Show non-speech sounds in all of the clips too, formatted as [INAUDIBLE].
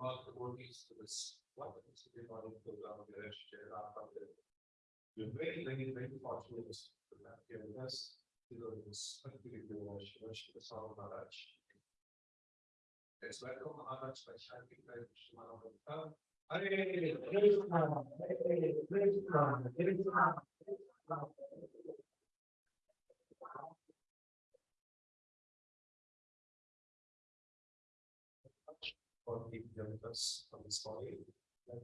that brought the workers to this, what is the body of the village, We're very, very, very fortunate to have here with us, to know this particular village, which is all Maharaj. Let's welcome Maharaj by here with us on this morning. And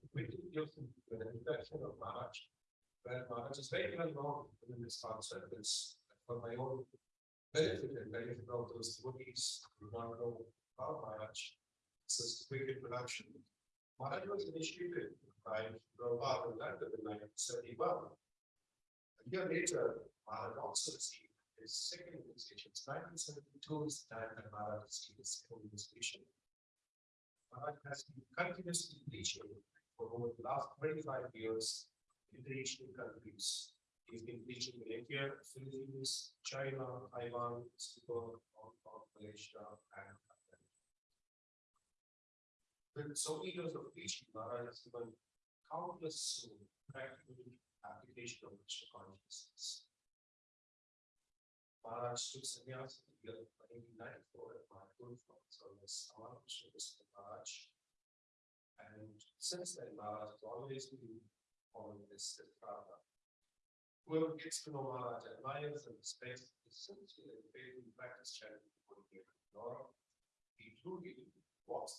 them with an introduction of Maharaj. Where Maharaj is very well known within this concept, it's for my own benefit and benefit of those devotees who to know about Maharaj. This is a quick introduction. Maharaj was initiated by Prabhupada in London in nineteen seventy-one. A year later, Maharaj also received his second initiation. Nineteen seventy-two is the time that Maharaj received his second initiation. Maharaj has been continuously preaching for over the last twenty-five years in the Asian countries. He's been preaching in India, Philippines, China, Taiwan, Singapore, Hong Kong, Malaysia, and. With so many years of preaching, Maharaj has given countless practical application of Krishna consciousness. Maharaj took sannyas the year nineteen ninety-four at Mayapur from service Ramakrishna Krishna Maharaj. And since then, Maharaj has always been following this path. Whoever gets to know admires and respects his sincere and faithful practice chanting for the Lord. He truly the talk.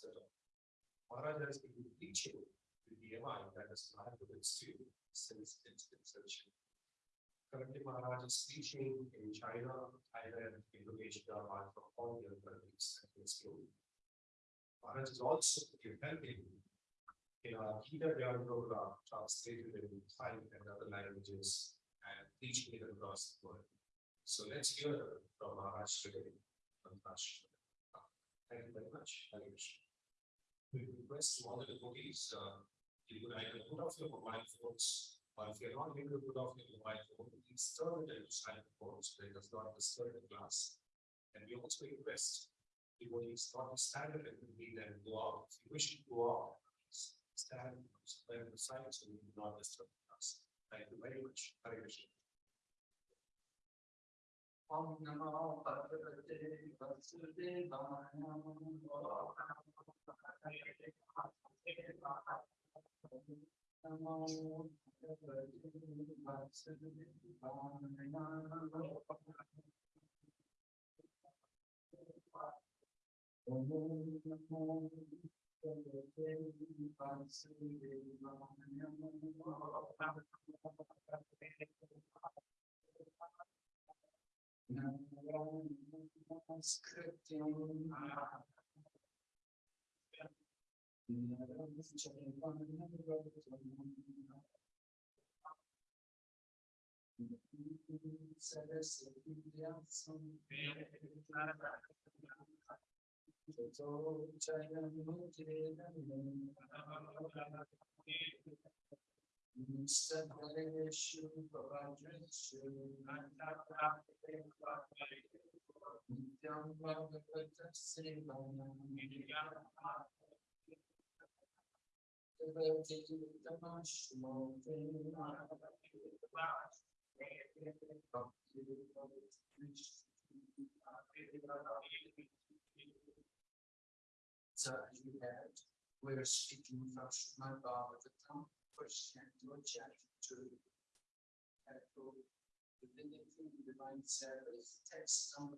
Maharaj has been teaching the DMI that is not with its student since its inception. Currently, Maharaj is teaching in China, Thailand, Indonesia, and from all the other countries that he is doing. Maharaj is also helping in our Gita Dhyan program translated in Thai and other languages and teaching it across the world. So let's hear from Maharaj today. Thank you very much. Hare. We request all the devotees, uh, you like to put off your mobile phones, or if you're not able to put off your mobile phone, please turn it into silent mode so it does not disturb the class. And we also request devotees not to stand up and read and go out. If you wish to go out, stand by the side so we do not disturb the class. Thank you very much. Hare Krishna. Om Namo Bhagavate Vasudevaya. Namo Bhagavate Vasudevaya. So as you had, we're speaking from Srimad Bhagavatam, first canto, chapter two. Chapter Divinity Divine Service, text number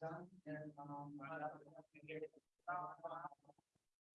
Tatre. Vijay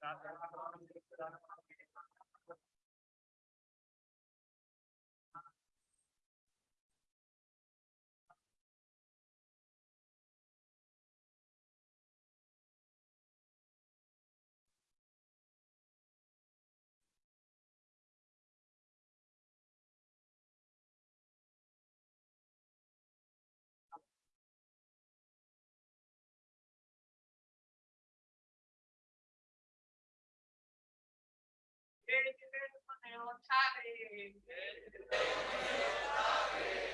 Sarvam Vishudam Shemaya. Sarvam Vishudam Shemaya. Bhagavan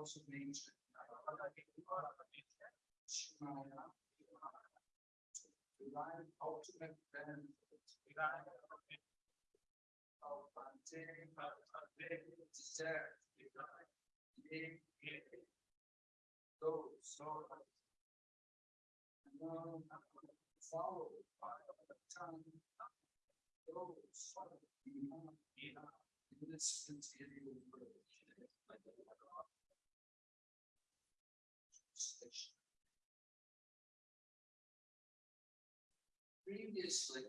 the modes of. Shimaya, divine ultimate benefit. Alpante, desert, ye, those, so. Followed by the tongue. Those, in this material world. Previously.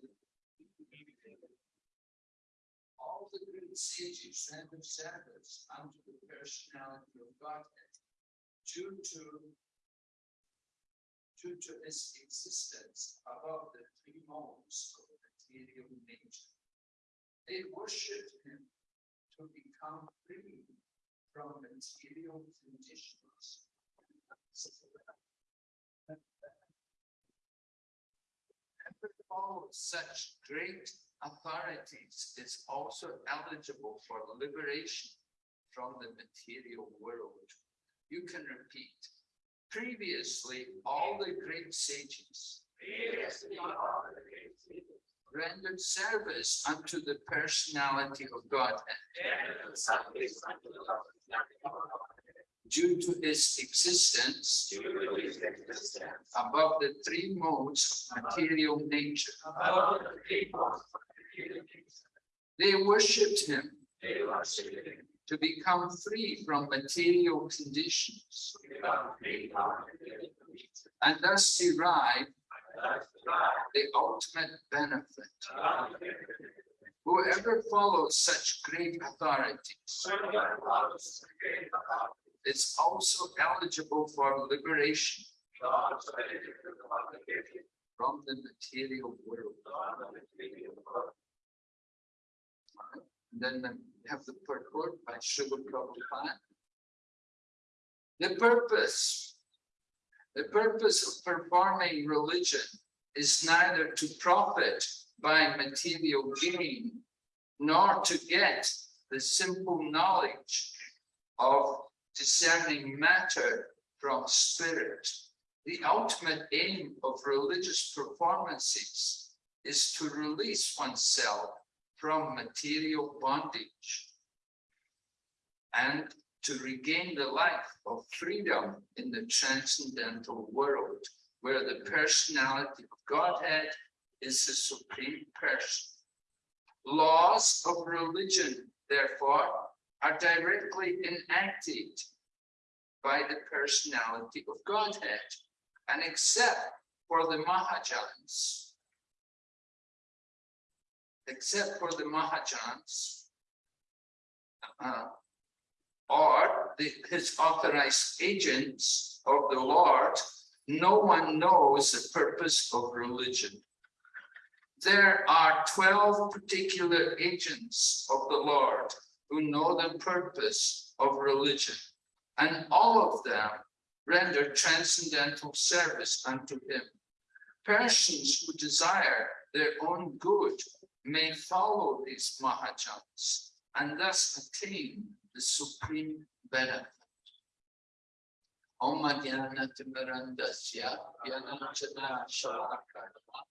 All the great sages rendered service unto the personality of Godhead due to due to his existence above the three modes of material nature. They worshipped him to become free from material conditions. Follows such great authorities is also eligible for liberation from the material world. You can repeat. Previously, all the great sages rendered service unto the personality of Godhead due to his existence above the three modes of material nature. They worshipped him to become free from material conditions and thus derive the ultimate benefit. Whoever follows such great authorities is also eligible for liberation from the material world. Then we have the purport by Srila Prabhupada. The purpose, the purpose of performing religion is neither to profit by material gain, nor to get the simple knowledge of discerning matter from spirit. The ultimate aim of religious performances is to release oneself from material bondage and to regain the life of freedom in the transcendental world, where the personality of Godhead is the supreme person. Laws of religion, therefore, are directly enacted by the personality of Godhead, and except for the Mahajans, except for the Mahajans, uh, or the, his authorized agents of the Lord, no one knows the purpose of religion. There are 12 particular agents of the Lord who know the purpose of religion, and all of them render transcendental service unto him. Persons who desire their own good may follow these Mahajans and thus attain the supreme benefit. Om Timarandasya Yanachana Shalakara Chaturmilitanyena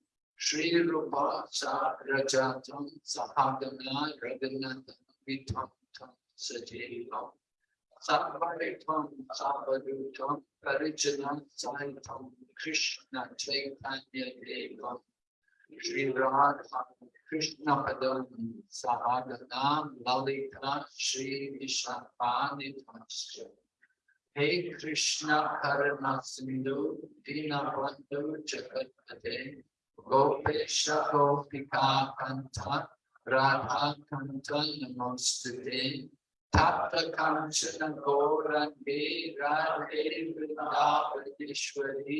Shri Rupa Rajatam Sahagana Raghunatha Vitam Tam Sajivam Sabharitam Sabhadutam Parijanam Saitam Krishna Chaitanya Devam Shri Radha Krishna Padam Sahagana Lalita Shri Vishapani Tamasya Hey Krishna Karana Sindhu Dina Bandhu Jagatpate Gopesh गोपिका कंठ राधा कंठ नमस्ते तप्त कांचन गौरंगे राधे वृंदावनेश्वरी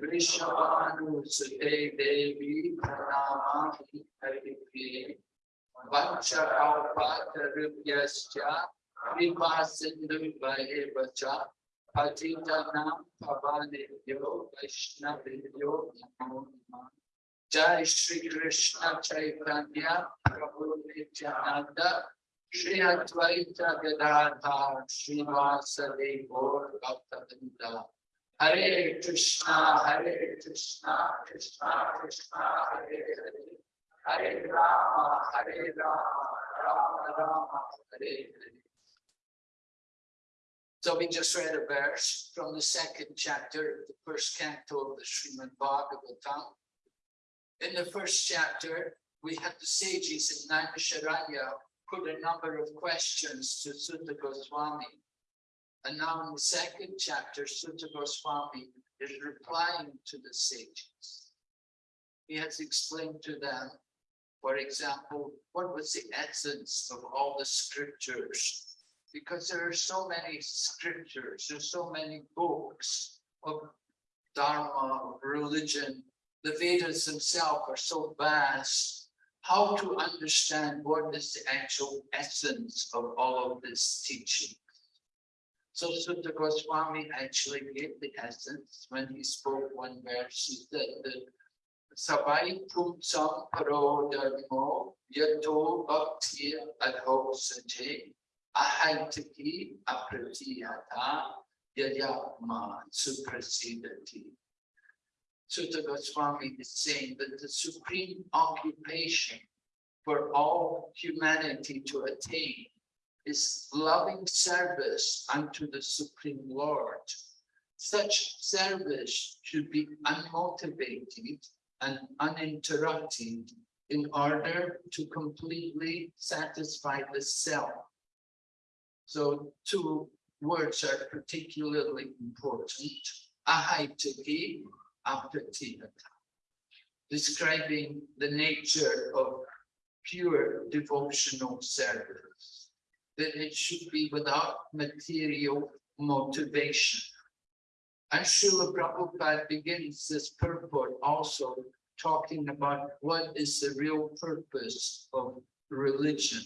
वृषभानुसुते देवी प्रणमामि हरिप्रिये वक्षकापातरुभ्यश्च कृपासिन्धुभ्येव च पतितनां भवानेभ्यो, वैष्णवेभ्यो नमो नमः। Jai Shri Krishna Chaitanya Prabhu Nityananda Shri Advaita Bhaktavinda Hare Krishna Hare Krishna Krishna Krishna Hare Hare Hare Rama Hare Rama Rama Rama Hare Hare so we just read a verse from the second chapter of the first canto of the Srimad Bhagavatam. In the first chapter, we had the sages in Naimisharanya put a number of questions to Suta Goswami. And now in the second chapter, Suta Goswami is replying to the sages. He has explained to them, for example, what was the essence of all the scriptures because there are so many scriptures, there's so many books of Dharma, of religion. The Vedas themselves are so vast. How to understand what is the actual essence of all of this teaching? So Suta Goswami actually gave the essence when he spoke one verse. He said that Sabai Pumsam Paro Dharmo Yato Bhakti Adho Sajay ahaitiki apratiyata yayama suprasidati. Suta Goswami is saying that the supreme occupation for all humanity to attain is loving service unto the Supreme Lord. Such service should be unmotivated and uninterrupted in order to completely satisfy the self. So two words are particularly important. Ahaitaki, apatihata. Describing the nature of pure devotional service. That it should be without material motivation. And Srila Prabhupada begins this purport also talking about what is the real purpose of religion.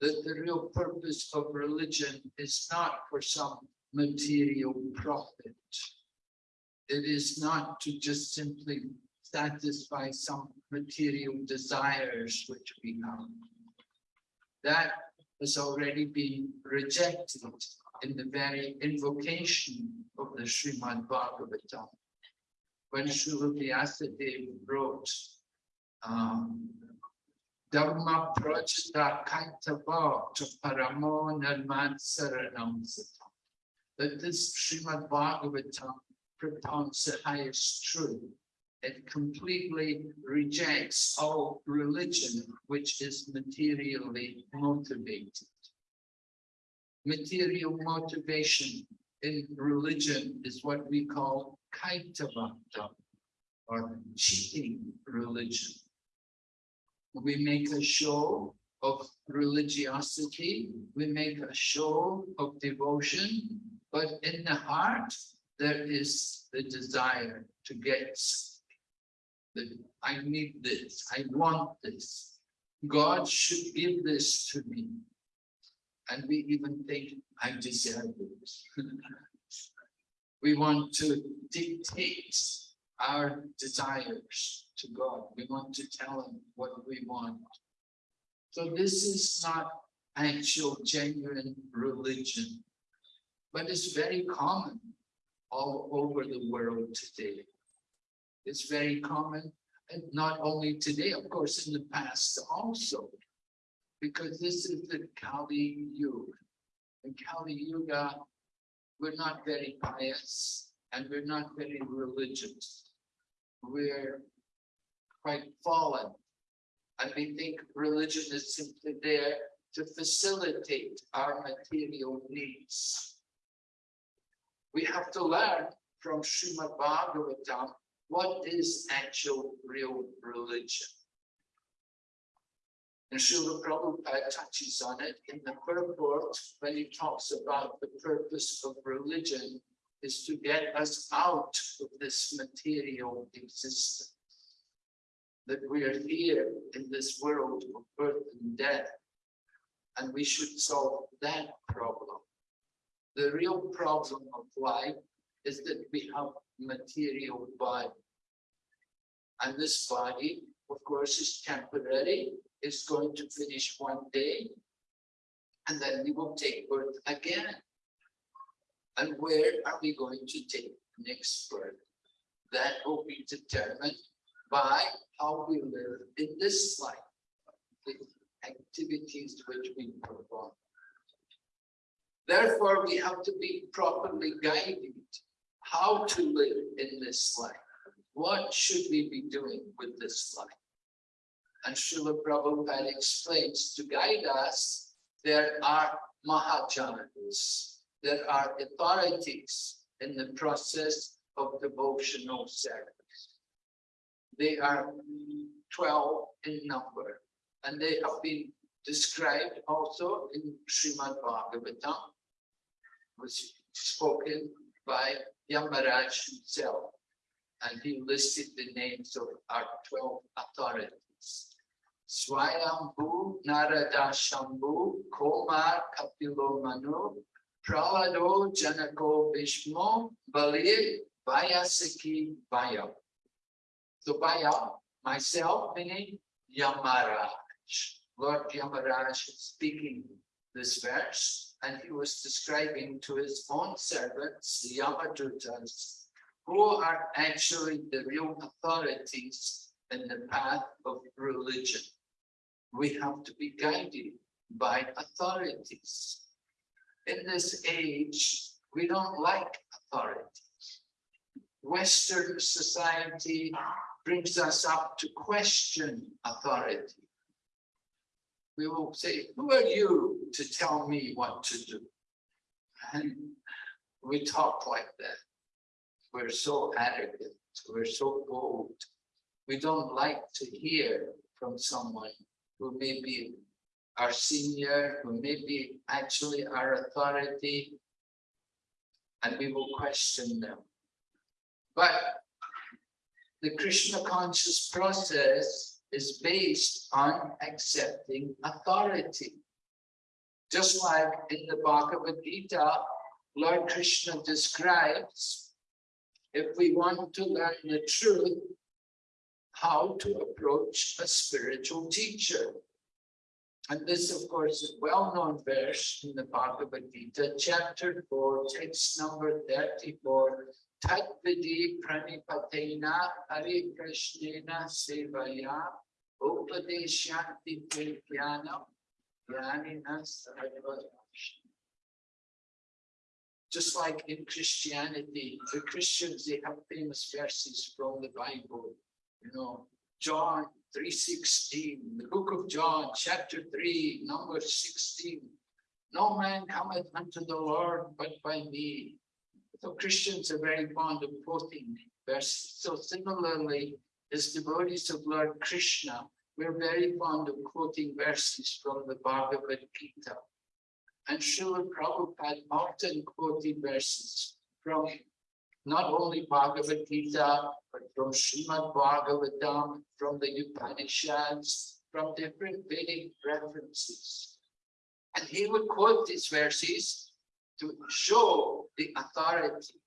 That the real purpose of religion is not for some material profit. It is not to just simply satisfy some material desires which we have. That has already been rejected in the very invocation of the Srimad Bhagavatam. When Srila Vyasadeva wrote, um, Dharma Prajita Kaitava to Paramo Nirman Saranam. That this Srimad Bhagavatam propounds the highest truth. It completely rejects all religion which is materially motivated. Material motivation in religion is what we call kaitavata or cheating religion. We make a show of religiosity, we make a show of devotion, but in the heart, there is the desire to get. That I need this, I want this. God should give this to me. And we even think I deserve it. [LAUGHS] We want to dictate our desires to God. We want to tell him what we want. So this is not actual genuine religion, but it's very common all over the world today. It's very common, and not only today, of course, in the past also. Because this is the Kali Yuga. In Kali Yuga, we're not very pious and we're not very religious. We're quite fallen. And we think religion is simply there to facilitate our material needs. We have to learn from Srimad Bhagavatam what is actual real religion. And Srila Prabhupada touches on it in the purport when he talks about the purpose of religion is to get us out of this material existence. That we are here in this world of birth and death, and we should solve that problem. The real problem of life is that we have material body. And this body, of course, is temporary, is going to finish one day, and then we will take birth again. And where are we going to take next birth? That will be determined by how we live in this life, the activities which we perform. Therefore, we have to be properly guided how to live in this life. What should we be doing with this life? And Srila Prabhupada explains to guide us, there are Mahajanas, there are authorities in the process of devotional service. They are 12 in number, and they have been described also in Srimad Bhagavatam, was spoken by Yamaraj himself, and he listed the names of our 12 authorities. Swayambhu Narada Shambhu Komar Kapilo Manu Pralado Janako Bhishmo Bali Vayasaki Vaya. So Vaya, myself meaning Yamaraj. Lord Yamaraj is speaking this verse and he was describing to his own servants, the Yamadutas, who are actually the real authorities in the path of religion. we have to be guided by authorities. In this age, we don't like authority. Western society brings us up to question authority. We will say, who are you to tell me what to do? And we talk like that. We're so arrogant, we're so bold. We don't like to hear from someone who may be our senior, who may be actually our authority, and we will question them. But the Krishna conscious process is based on accepting authority. Just like in the Bhagavad Gita, Lord Krishna describes if we want to learn the truth, how to approach a spiritual teacher. And this, of course, is a well-known verse in the Bhagavad Gita, chapter four, text number thirty-four. Tat vidi pranipatena hari sevaya jnanina sarva just like in Christianity, the Christians, they have famous verses from the Bible, you know, John three sixteen, the book of John, chapter three, number sixteen. No man cometh unto the Lord but by me. So Christians are very fond of quoting verses. So similarly, as devotees of Lord Krishna, we're very fond of quoting verses from the Bhagavad Gita. And Srila Prabhupada often quoted verses from not only Bhagavad Gita, but from Srimad Bhagavatam, from the Upanishads, from different Vedic references. And he would quote these verses to show the authority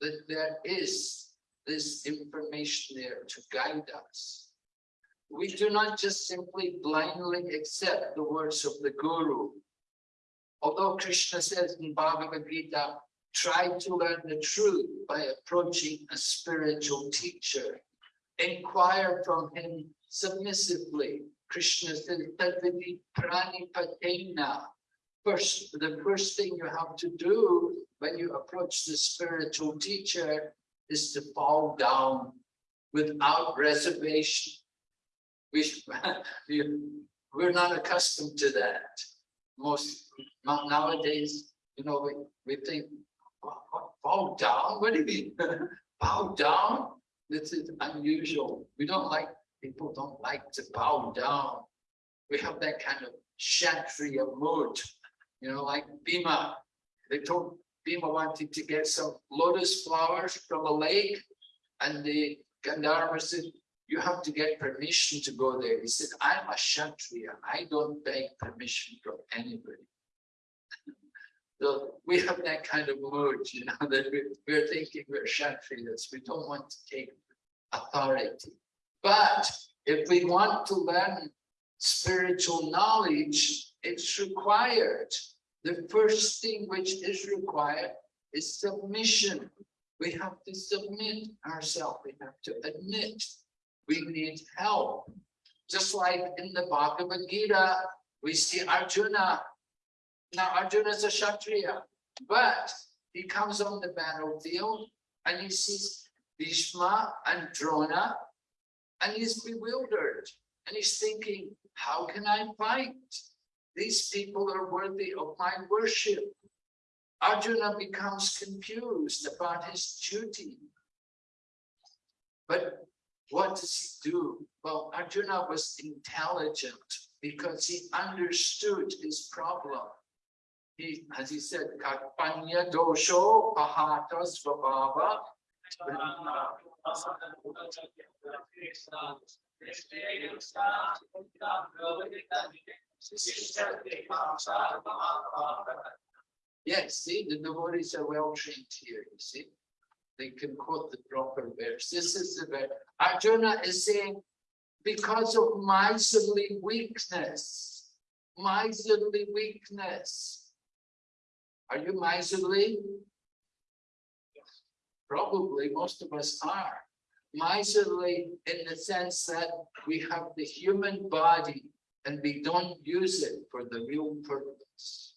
that there is this information there to guide us. We do not just simply blindly accept the words of the Guru. Although Krishna says in Bhagavad Gita, try to learn the truth by approaching a spiritual teacher. Inquire from him submissively. Krishna says, "Tadvidi pranipatena." First, the first thing you have to do when you approach the spiritual teacher is to fall down without reservation. [LAUGHS] We, we're not accustomed to that. Most nowadays, you know, we, we think bow down? What do you mean? [LAUGHS] bow down? This is unusual. We don't like, people don't like to bow down. We have that kind of Kshatriya mood, you know, like Bhima. They told Bhima wanted to get some lotus flowers from a lake and the Gandharva said, you have to get permission to go there. He said, I'm a Kshatriya. I don't beg permission from anybody. [LAUGHS] So we have that kind of mood, you know, that we're, thinking we're Kshatriyas. We don't want to take authority. But if we want to learn spiritual knowledge, it's required. The first thing which is required is submission. We have to submit ourselves. We have to admit we need help. Just like in the Bhagavad Gita, we see Arjuna now Arjuna is a Kshatriya, but he comes on the battlefield and he sees Bhishma and Drona and he's bewildered and he's thinking, how can I fight? These people are worthy of my worship. Arjuna becomes confused about his duty. But what does he do? Well, Arjuna was intelligent because he understood his problem he, as he said, Karpanya dosho pahata svabhava. Yes, see, the devotees are well trained here, you see. They can quote the proper verse. This is the verse. Arjuna is saying, because of miserly weakness, miserly weakness, are you miserly? Probably most of us are. Miserly in the sense that we have the human body and we don't use it for the real purpose.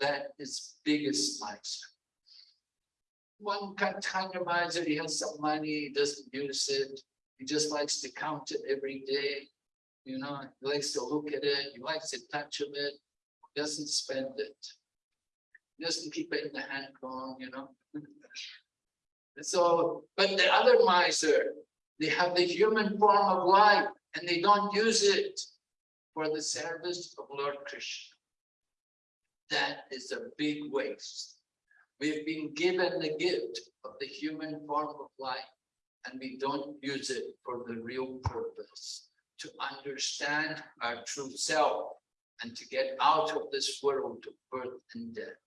That is biggest miser. One kind of miser, he has some money, he doesn't use it, he just likes to count it every day. You know, he likes to look at it, he likes to touch of it, doesn't spend it. He Doesn't keep it in the hand phone, you know. [LAUGHS] So, but the other miser, they have the human form of life and they don't use it for the service of Lord Krishna. That is a big waste. We've been given the gift of the human form of life and we don't use it for the real purpose to understand our true self and to get out of this world of birth and death.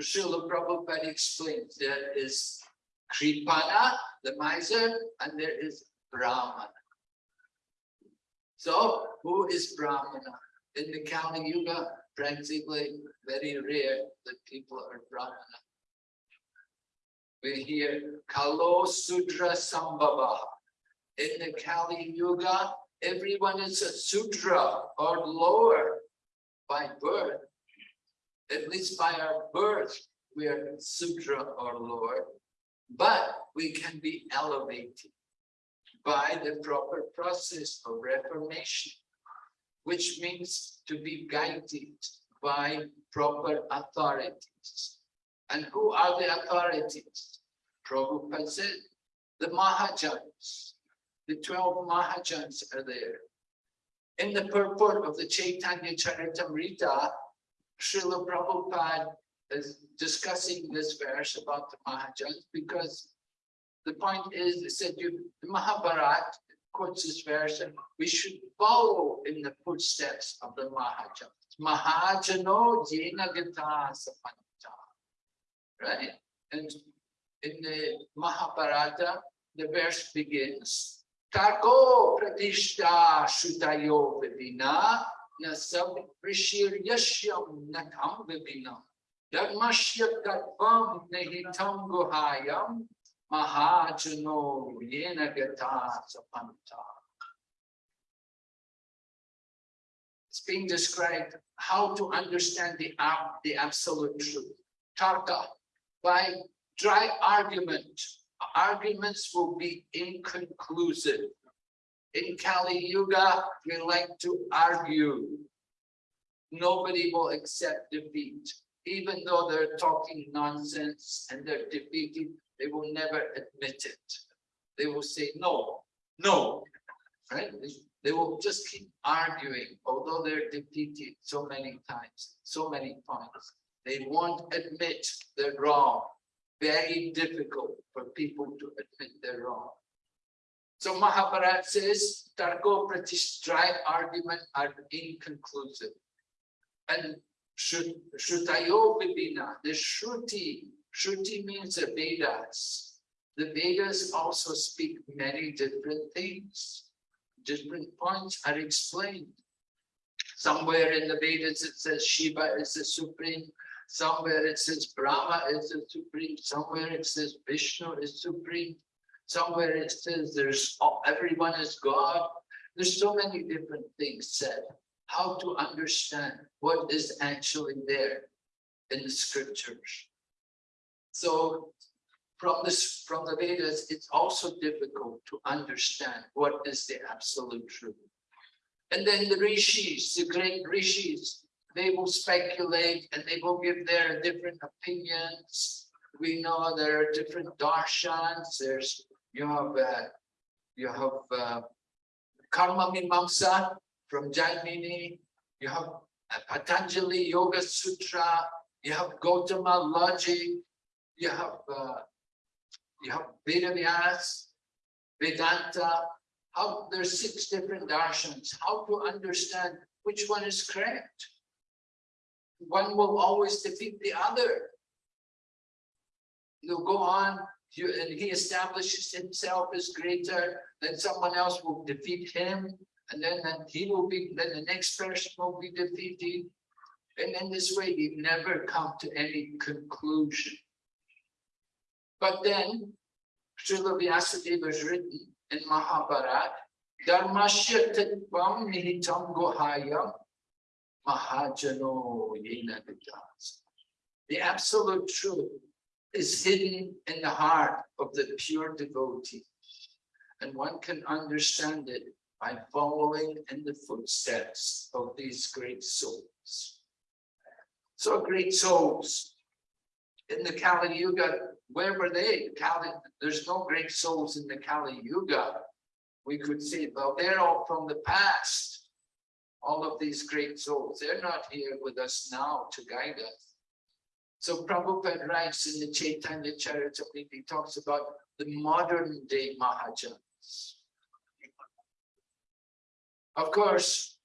Srila Prabhupada explains there is Kripana, the miser, and there is Brahmana. So, who is Brahmana? In the Kali Yuga, practically very rare that people are Brahmana. We hear Kalo Sudra Sambhava. In the Kali Yuga, everyone is a Sudra or lower by birth. At least by our birth, we are Sudra or lower. But we can be elevated by the proper process of reformation, which means to be guided by proper authorities. And who are the authorities? Prabhupada said, the Mahajans, the 12 Mahajans are there. In the purport of the Chaitanya Charitamrita, Srila Prabhupada is discussing this verse about the Mahajans because the point is, it said you, the Mahabharat quotes this verse and we should follow in the footsteps of the Mahajans. Mahajano jena gata sapanta. Right? And in the Mahabharata, the verse begins, Tarko pratishta shutayo vivina na sab rishir yashyam natam vivina. Dharmashya tattvam nehitam guhayam mahajano yena gata sapanta. It's being described how to understand the, the absolute truth. Tarka, by dry argument, arguments will be inconclusive. In Kali Yuga, we like to argue. Nobody will accept defeat. Even though they're talking nonsense and they're defeated, they will never admit it. They will say, no, no, right? They- will just keep arguing, although they're defeated so many times, so many times. They won't admit they're wrong. Very difficult for people to admit they're wrong. So Mahabharat says, Tarko Pratish dry argument are inconclusive. And Shru- Shrutayo Vibhina, the Shruti, Shruti means the Vedas. The Vedas also speak many different things. Different points are explained. Somewhere in the Vedas it says Shiva is the supreme, somewhere it says Brahma is the supreme, somewhere it says Vishnu is supreme. Somewhere it says there's oh, everyone is God. There's so many different things said. How to understand what is actually there in the scriptures. So from this, from the Vedas, it's also difficult to understand what is the absolute truth. And then the rishis, the great rishis, they will speculate and they will give their different opinions. We know there are different darshans. There's you have uh, you have uh, Karma Mimamsa from Jaimini. You have Patanjali Yoga Sutra. You have Gautama Logic. You have uh, you have Vedavyas, Vedanta. How there's six different darshans. How to understand which one is correct? One will always defeat the other. You'll go on, you, and he establishes himself as greater, then someone else will defeat him, and then, then he will be, then the next person will be defeated. And in this way, you never come to any conclusion. But then, Srila Vyasadeva has written in Mahabharat Dharmasya tatvam nihitam gohaya mahajano yena. The absolute truth is hidden in the heart of the pure devotee. And one can understand it by following in the footsteps of these great souls. So great souls in the Kali Yuga, where were they? Kali, there's no great souls in the Kali Yuga. We could say, well, they're all from the past. All of these great souls, they're not here with us now to guide us. So Prabhupada writes in the Chaitanya Charitamrita, he talks about the modern day Mahajans. Of course,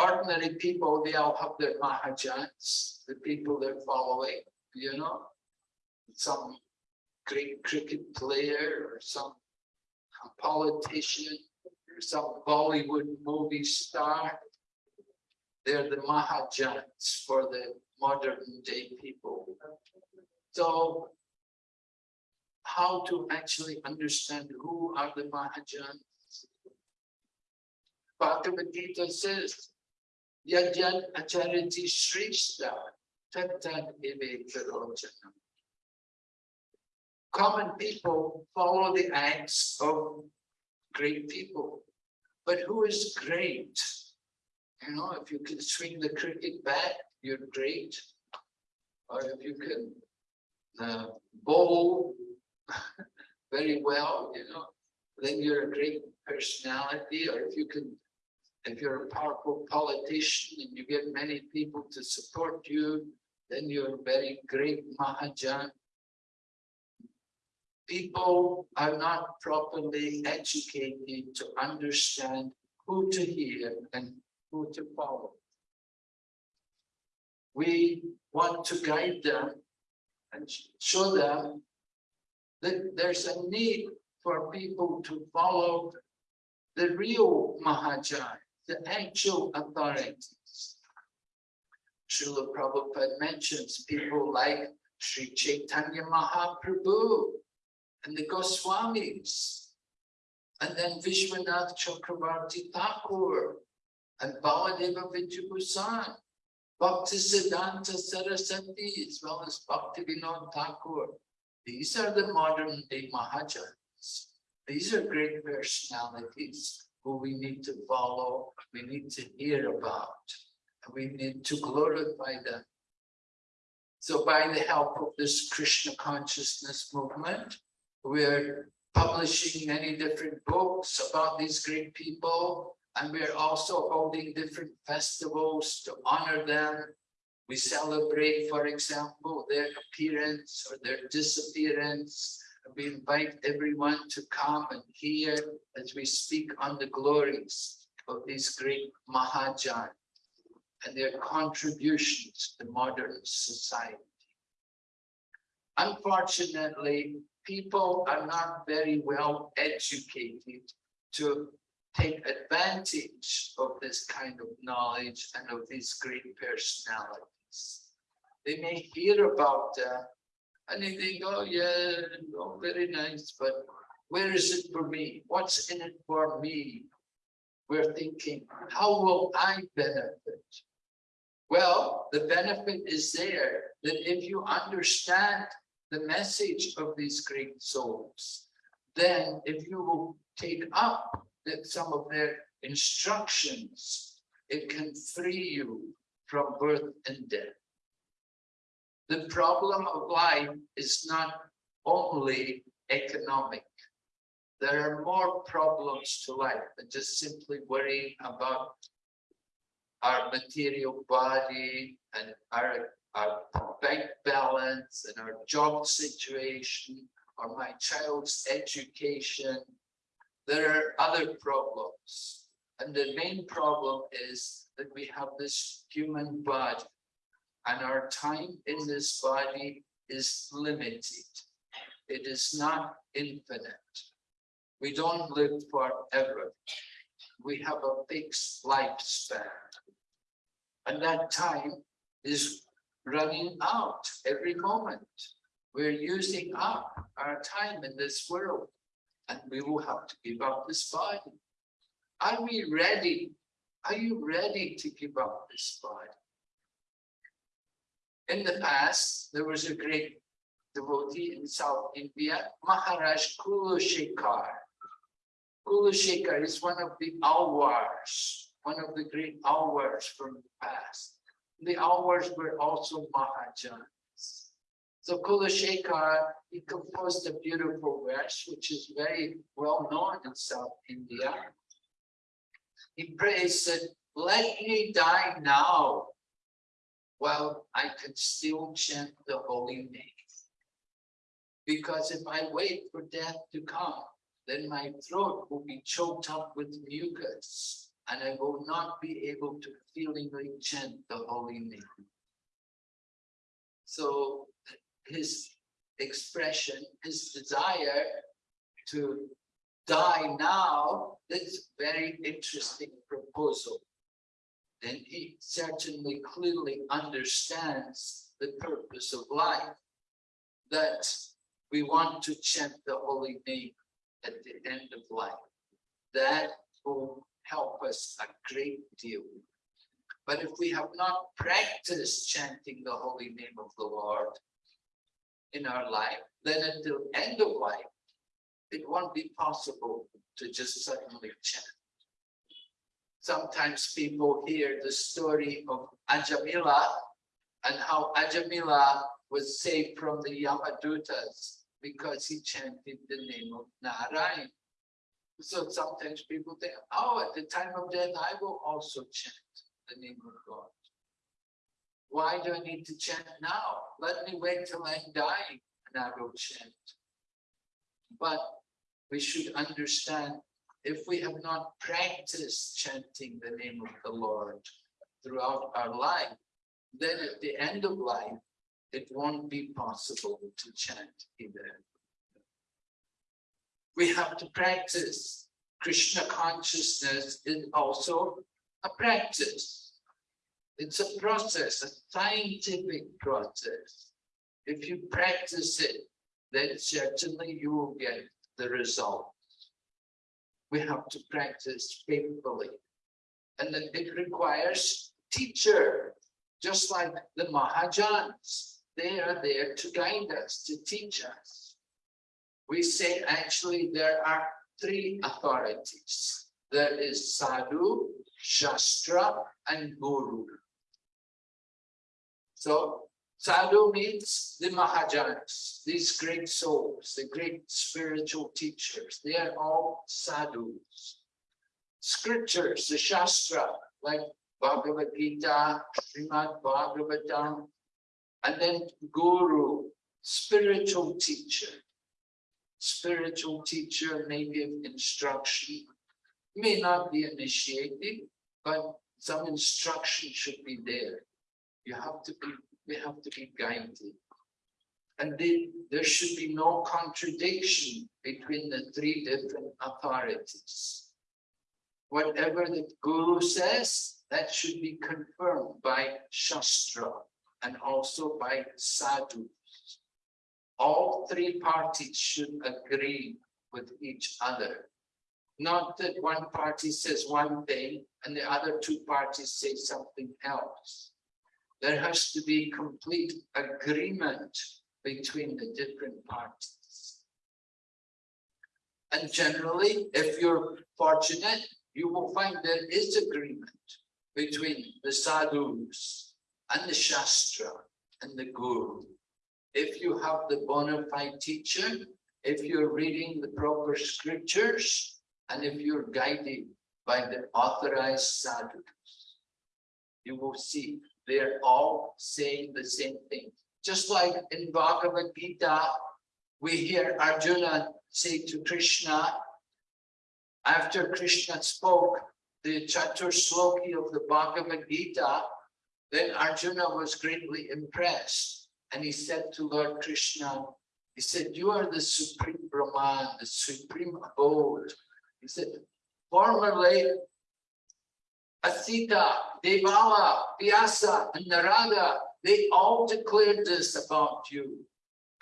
ordinary people, they all have their Mahajans, the people they're following, you know. Some great cricket player or some politician or some Bollywood movie star. They're the Mahajans for the modern day people. So how to actually understand who are the Mahajans? Bhagavad Gita says, Yajat achariti shrishta tattat eve karojanam. Common people follow the acts of great people. But who is great? You know, if you can swing the cricket bat, you're great. Or if you can uh, bowl [LAUGHS] very well, you know, then you're a great personality. Or if you can, if you're a powerful politician and you get many people to support you, then you're a very great Mahajan. People are not properly educated to understand who to hear and who to follow. We want to guide them and show them that there's a need for people to follow the real Mahajan, the actual authorities. Srila Prabhupada mentions people like Sri Chaitanya Mahaprabhu and the Goswamis, and then Vishwanath Chakravarti Thakur and Baladeva Vidyabhusan, Bhakti Siddhanta Saraswati, as well as Bhakti Vinod Thakur. These are the modern day Mahajans. These are great personalities who we need to follow, we need to hear about, and we need to glorify them. So by the help of this Krishna consciousness movement, we're publishing many different books about these great people, and we're also holding different festivals to honor them. We celebrate, for example, their appearance or their disappearance. We invite everyone to come and hear as we speak on the glories of these great Mahajan and their contributions to modern society. Unfortunately, people are not very well educated to take advantage of this kind of knowledge and of these great personalities. They may hear about them and they think, oh yeah, oh, very nice, but where is it for me? What's in it for me? We're thinking, how will I benefit? Well, the benefit is there that if you understand the message of these great souls, then if you will take up that some of their instructions, it can free you from birth and death. The problem of life is not only economic. There are more problems to life than just simply worrying about our material body and our, our bank balance and our job situation or my child's education. There are other problems. And the main problem is that we have this human body and our time in this body is limited. It is not infinite. We don't live forever. We have a fixed lifespan. And that time is running out every moment. We're using up our time in this world. and we will have to give up this body. Are we ready? Are you ready to give up this body? In the past, there was a great devotee in South India, Maharaj Kulashekar. Kulashekar is one of the Alwars, one of the great Alwars from the past. The Alwars were also Mahajans. So Kulashekar, he composed a beautiful verse, which is very well known in South India. He prays that, let me die now, while I can still chant the holy name. Because if I wait for death to come, then my throat will be choked up with mucus and I will not be able to feelingly chant the holy name. So his expression, his desire to die now, that's very interesting proposal. Then he certainly clearly understands the purpose of life. That we want to chant the holy name at the end of life. That will help us a great deal. But if we have not practiced chanting the holy name of the Lord in our life, then the end of life, it won't be possible to just suddenly chant. Sometimes people hear the story of Ajamila and how Ajamila was saved from the Yamadutas because he chanted the name of Narayan. So sometimes people think, oh, at the time of death, I will also chant the name of God. Why do I need to chant now? Let me wait till I'm dying and I will chant. But we should understand if we have not practiced chanting the name of the Lord throughout our life, then at the end of life, it won't be possible to chant either. We have to practice. Krishna consciousness is also a practice. It's a process, a scientific process. If you practice it, then certainly you will get the result. We have to practice faithfully. And then it requires teacher, just like the Mahajans. They are there to guide us, to teach us. We say actually there are three authorities. There is Sadhu, Shastra, and Guru. So Sadhu means the Mahajans, these great souls, the great spiritual teachers. They are all sadhus. Scriptures, the Shastra, like Bhagavad Gita, Srimad Bhagavatam, and then Guru, spiritual teacher. Spiritual teacher may give instruction, may not be initiated, but some instruction should be there. You have to be we have to be guided. And they, there should be no contradiction between the three different authorities. Whatever the Guru says, that should be confirmed by Shastra and also by Sadhu. All three parties should agree with each other. Not that one party says one thing and the other two parties say something else there has to be complete agreement between the different parties. And generally, if you're fortunate, you will find there is agreement between the sadhus and the shastra and the guru. If you have the bona fide teacher, if you're reading the proper scriptures, and if you're guided by the authorized sadhus, you will see they're all saying the same thing. Just like in Bhagavad Gita, we hear Arjuna say to Krishna, after Krishna spoke the Chatur Sloki of the Bhagavad Gita, then Arjuna was greatly impressed. And he said to Lord Krishna, he said, you are the supreme Brahman, the supreme abode. He said, formerly Asita, Devala, Vyasa, and Narada, they all declared this about you.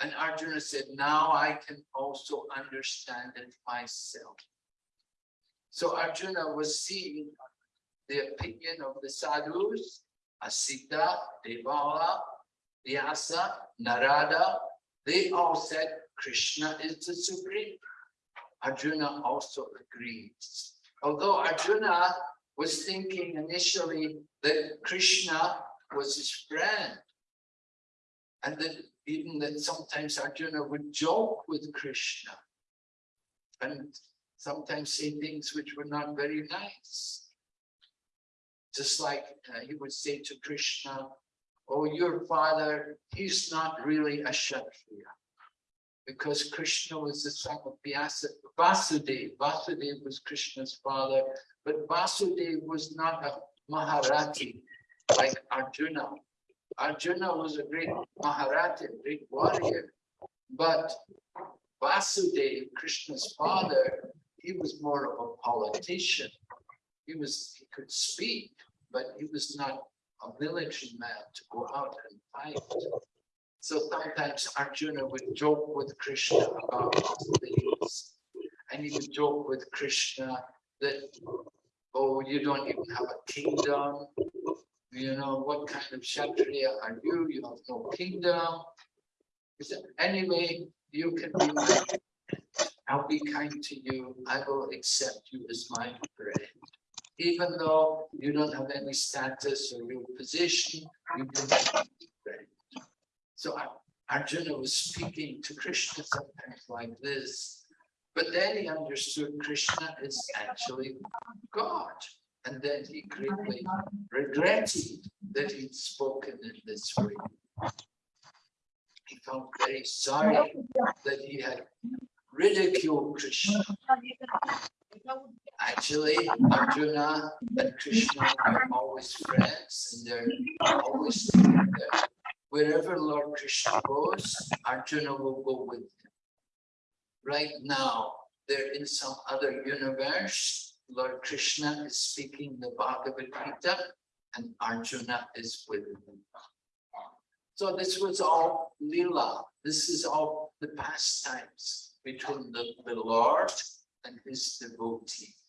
And Arjuna said, now I can also understand it myself. So Arjuna was seeing the opinion of the sadhus, Asita, Devala, Vyasa, Narada, they all said Krishna is the supreme. Arjuna also agrees. Although Arjuna was thinking initially that Krishna was his friend. And that even that sometimes Arjuna would joke with Krishna. And sometimes say things which were not very nice. Just like uh, he would say to Krishna, oh, your father, he's not really a Kshatriya. Because Krishna was the son of Vasudeva. Vasudeva was Krishna's father, but Vasudeva was not a Maharathi like Arjuna. Arjuna was a great Maharathi, a great warrior, but Vasudeva, Krishna's father, he was more of a politician. He was, he could speak, but he was not a military man to go out and fight. So sometimes Arjuna would joke with Krishna about things. And he would joke with Krishna that, oh, you don't even have a kingdom. You know, what kind of Kshatriya are you? You have no kingdom. He said, anyway, you can be my. I'll be kind to you. I will accept you as my friend. Even though you don't have any status or real position, you can. So Arjuna was speaking to Krishna sometimes like this. But then he understood Krishna is actually God. And then he greatly regretted that he'd spoken in this way. He felt very sorry that he had ridiculed Krishna. Actually, Arjuna and Krishna are always friends and they're always together. Wherever Lord Krishna goes, Arjuna will go with him. Right now, they're in some other universe. Lord Krishna is speaking the Bhagavad Gita and Arjuna is with him. So this was all Leela. This is all the pastimes between the, the Lord and his devotees.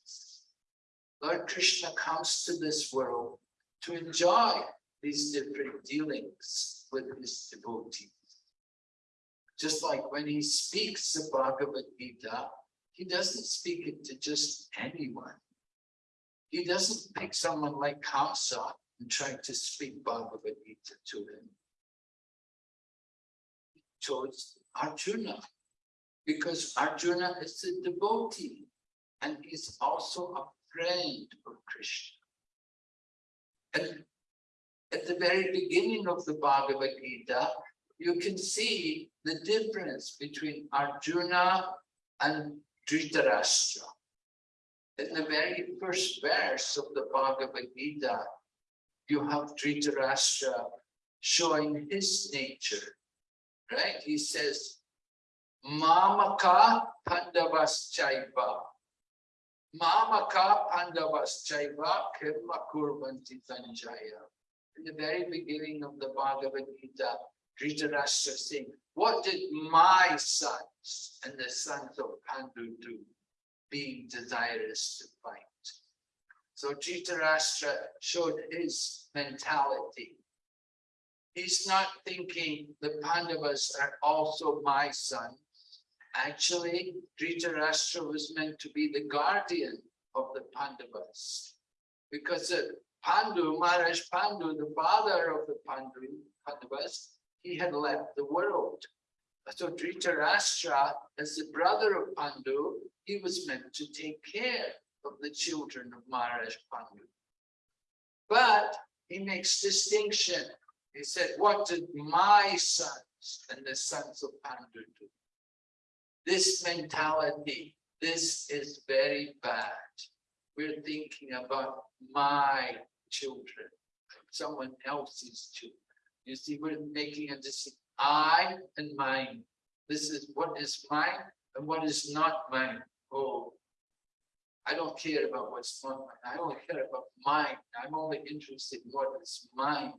Lord Krishna comes to this world to enjoy these different dealings with his devotees. Just like when he speaks the Bhagavad Gita, he doesn't speak it to just anyone. He doesn't pick someone like Kamsa and try to speak Bhagavad Gita to him. He chose Arjuna because Arjuna is a devotee and he's also a friend of Krishna. And at the very beginning of the Bhagavad Gita, you can see the difference between Arjuna and Dhritarashtra. In the very first verse of the Bhagavad Gita, you have Dhritarashtra showing his nature, right? He says, Mamaka Pandavas Chaiva. Mamaka Pandavas Chaiva Kirma Kurvanti Sanjaya. In the very beginning of the Bhagavad Gita, Dhritarashtra saying, what did my sons and the sons of Pandu do, being desirous to fight? So Dhritarashtra showed his mentality. He's not thinking the Pandavas are also my sons. Actually, Dhritarashtra was meant to be the guardian of the Pandavas. Because Pandu, Maharaj Pandu, the father of the Pandu, Pandavas, he had left the world. So Dhritarashtra, as the brother of Pandu, he was meant to take care of the children of Maharaj Pandu. But he makes distinction. He said, what did my sons and the sons of Pandu do? This mentality, this is very bad. We're thinking about my children, someone else's children. You see, we're making a decision, I and mine. This is what is mine and what is not mine. Oh, I don't care about what's not mine. I only care about mine. I'm only interested in what is mine.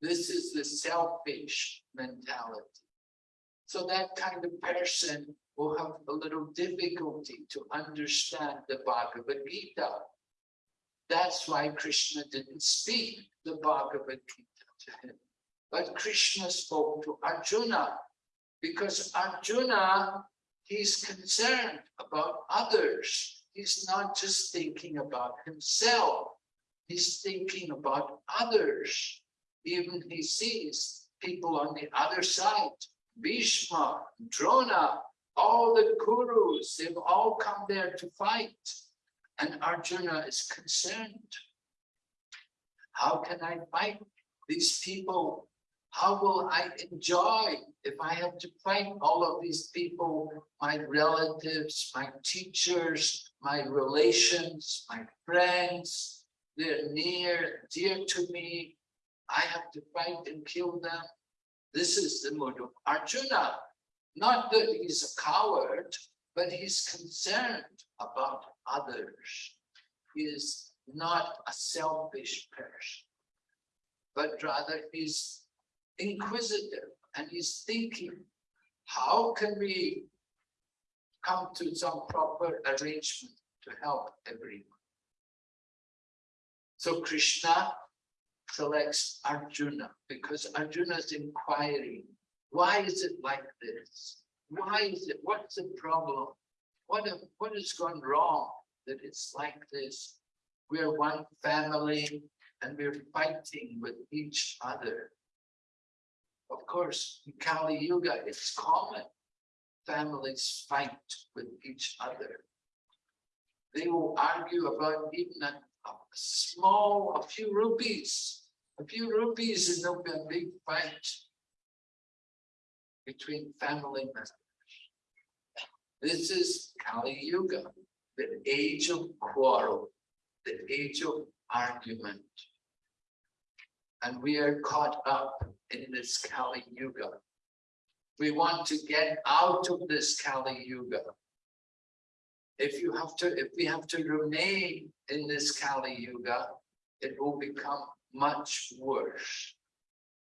This is the selfish mentality. So that kind of person will have a little difficulty to understand the Bhagavad Gita. That's why Krishna didn't speak the Bhagavad Gita to him. But Krishna spoke to Arjuna because Arjuna, he's concerned about others. He's not just thinking about himself. He's thinking about others. Even he sees people on the other side, Bhishma, Drona, all the Kurus, they've all come there to fight. And Arjuna is concerned. How can I fight these people? How will I enjoy if I have to fight all of these people, my relatives, my teachers, my relations, my friends, they're near, dear to me. I have to fight and kill them. This is the mood of Arjuna. Not that he's a coward, but he's concerned about others. He is not a selfish person, but rather he's inquisitive and he's thinking, how can we come to some proper arrangement to help everyone? So Krishna selects Arjuna because Arjuna is inquiring, why is it like this? Why is it, what's the problem? What, have- what has gone wrong that it's like this? We're one family and we're fighting with each other. Of course, in Kali Yuga, it's common. Families fight with each other. They will argue about even a, a small, a few rupees, a few rupees there'll be a big fight between family members. This is Kali Yuga, the age of quarrel, the age of argument. And we are caught up in this Kali Yuga. We want to get out of this Kali Yuga. If you have to, if we have to remain in this Kali Yuga, it will become much worse.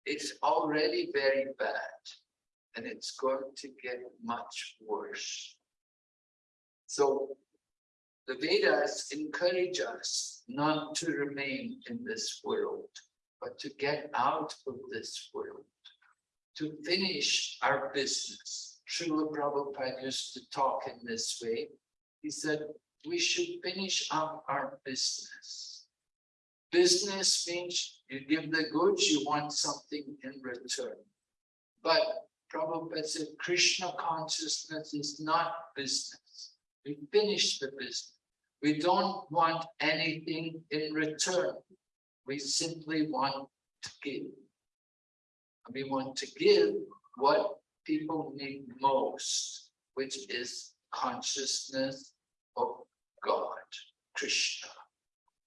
It's already very bad and it's going to get much worse. So the Vedas encourage us not to remain in this world, but to get out of this world, to finish our business. Srila Prabhupada used to talk in this way. He said, we should finish up our business. Business means you give the goods, you want something in return. But Prabhupada said Krishna consciousness is not business. We finish the business. We don't want anything in return. We simply want to give. We want to give what people need most, which is consciousness of God, Krishna,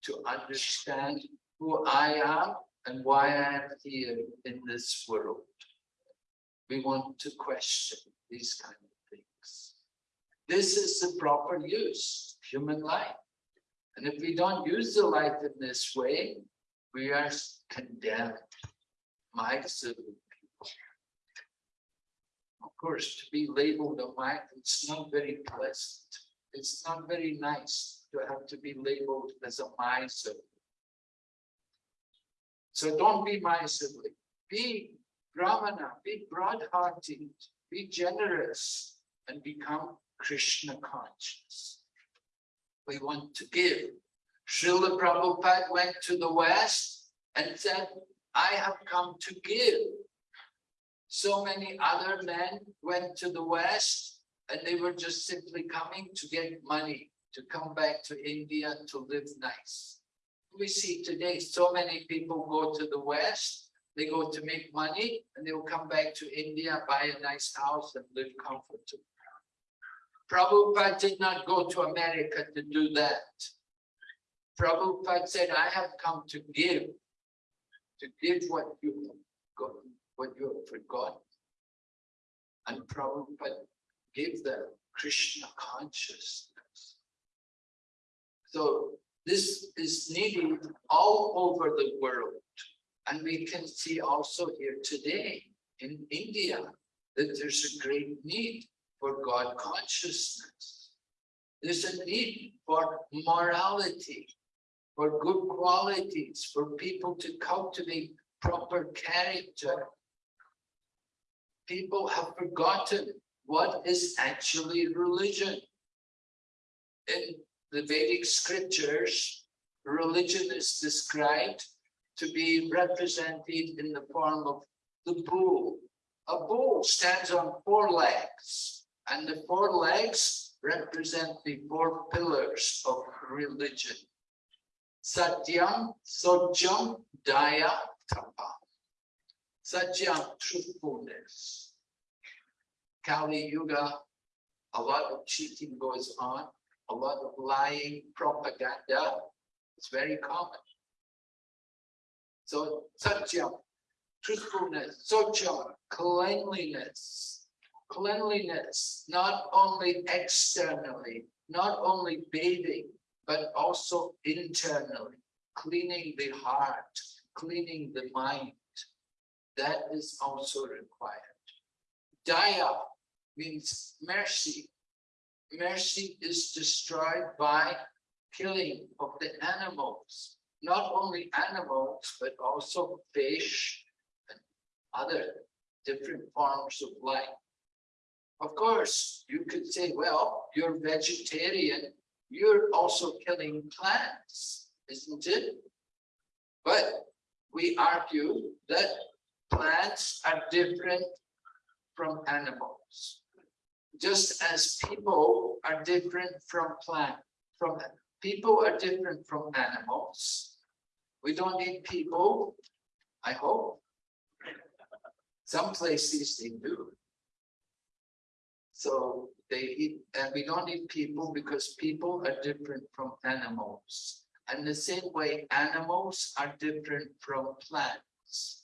to understand who I am and why I am here in this world. We want to question these kind of things. This is the proper use of human life. And if we don't use the life in this way, we are condemned. My people. Of course, to be labeled a mic, it's not very pleasant. It's not very nice to have to be labeled as a miser. So don't be miserly. Be Brahmana, be broad-hearted, be generous, and become Krishna conscious. We want to give. Srila Prabhupada went to the West and said, I have come to give. So many other men went to the West and they were just simply coming to get money, to come back to India to live nice. We see today so many people go to the West, they go to make money and they will come back to India, buy a nice house and live comfortably. Prabhupada did not go to America to do that. Prabhupada said, I have come to give, to give what you got, what you have forgotten. And Prabhupada gave them Krishna consciousness. So this is needed all over the world. And we can see also here today in India, that there's a great need for God consciousness. There's a need for morality, for good qualities, for people to cultivate proper character. People have forgotten what is actually religion. In the Vedic scriptures, religion is described to be represented in the form of the bull. A bull stands on four legs, and the four legs represent the four pillars of religion. Satyam, Socham, Daya, Tapa. Satyam, truthfulness. Kali Yuga, a lot of cheating goes on, a lot of lying, propaganda. It's very common. So Satyam, truthfulness, Socham, cleanliness. Cleanliness, not only externally, not only bathing, but also internally, cleaning the heart, cleaning the mind. That is also required. Daya means mercy. Mercy is destroyed by killing of the animals, not only animals, but also fish and other different forms of life. Of course, you could say, well, you're vegetarian, you're also killing plants, isn't it? But we argue that plants are different from animals. Just as people are different from plant, from people are different from animals. We don't need people, I hope. Some places they do. So they eat, and we don't need people because people are different from animals. And the same way, animals are different from plants.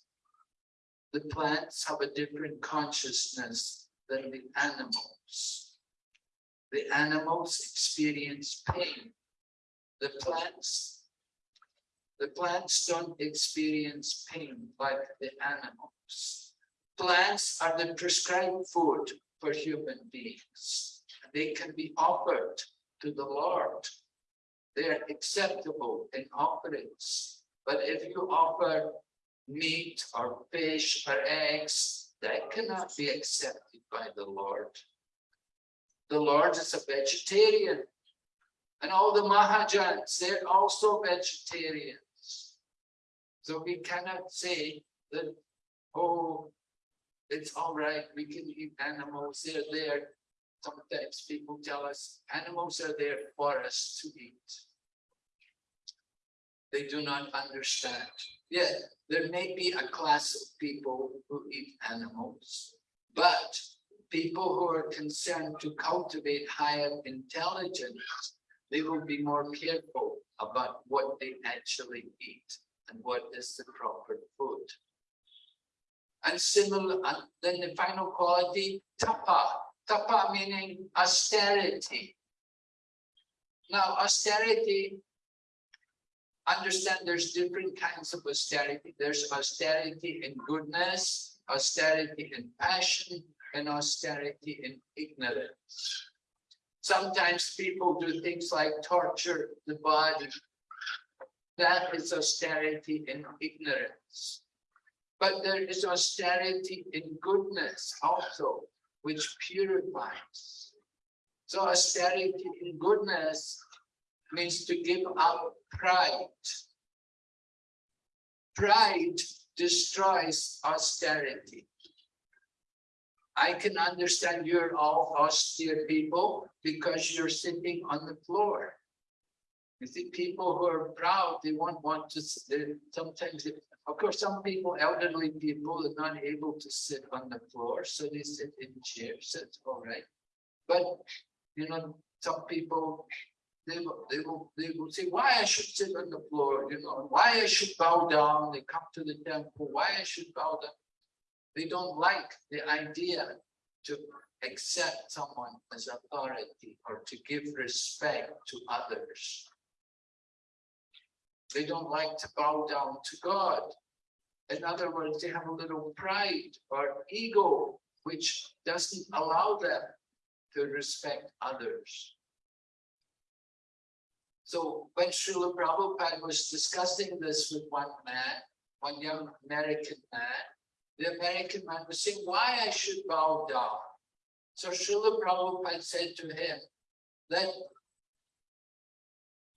The plants have a different consciousness than the animals. The animals experience pain. The plants, the plants don't experience pain like the animals. Plants are the prescribed food for human beings. They can be offered to the Lord. They are acceptable in offerings. But if you offer meat or fish or eggs, that cannot be accepted by the Lord. The Lord is a vegetarian. And all the Mahajans, they're also vegetarians. So we cannot say that, oh, it's all right, we can eat animals, they're there. Sometimes people tell us animals are there for us to eat. They do not understand. Yeah, there may be a class of people who eat animals, but people who are concerned to cultivate higher intelligence, they will be more careful about what they actually eat and what is the proper food. And similar, and then the final quality, tapa. Tapa meaning austerity. Now, austerity, understand there's different kinds of austerity. There's austerity in goodness, austerity in passion, and austerity in ignorance. Sometimes people do things like torture the body. That is austerity in ignorance. But there is austerity in goodness also, which purifies. So austerity in goodness means to give up pride. Pride destroys austerity. I can understand you're all austere people because you're sitting on the floor. You see, people who are proud, they won't want to, sometimes, they- of course, some people, elderly people are not able to sit on the floor, so they sit in chairs, that's all right. But, you know, some people, they will, they will, they will say, why I should sit on the floor, you know, why I should bow down, they come to the temple, why I should bow down. They don't like the idea to accept someone as authority or to give respect to others. They don't like to bow down to God. In other words, they have a little pride or ego which doesn't allow them to respect others. So when Srila Prabhupada was discussing this with one man, one young American man, the American man was saying why I should bow down. So Srila Prabhupada said to him that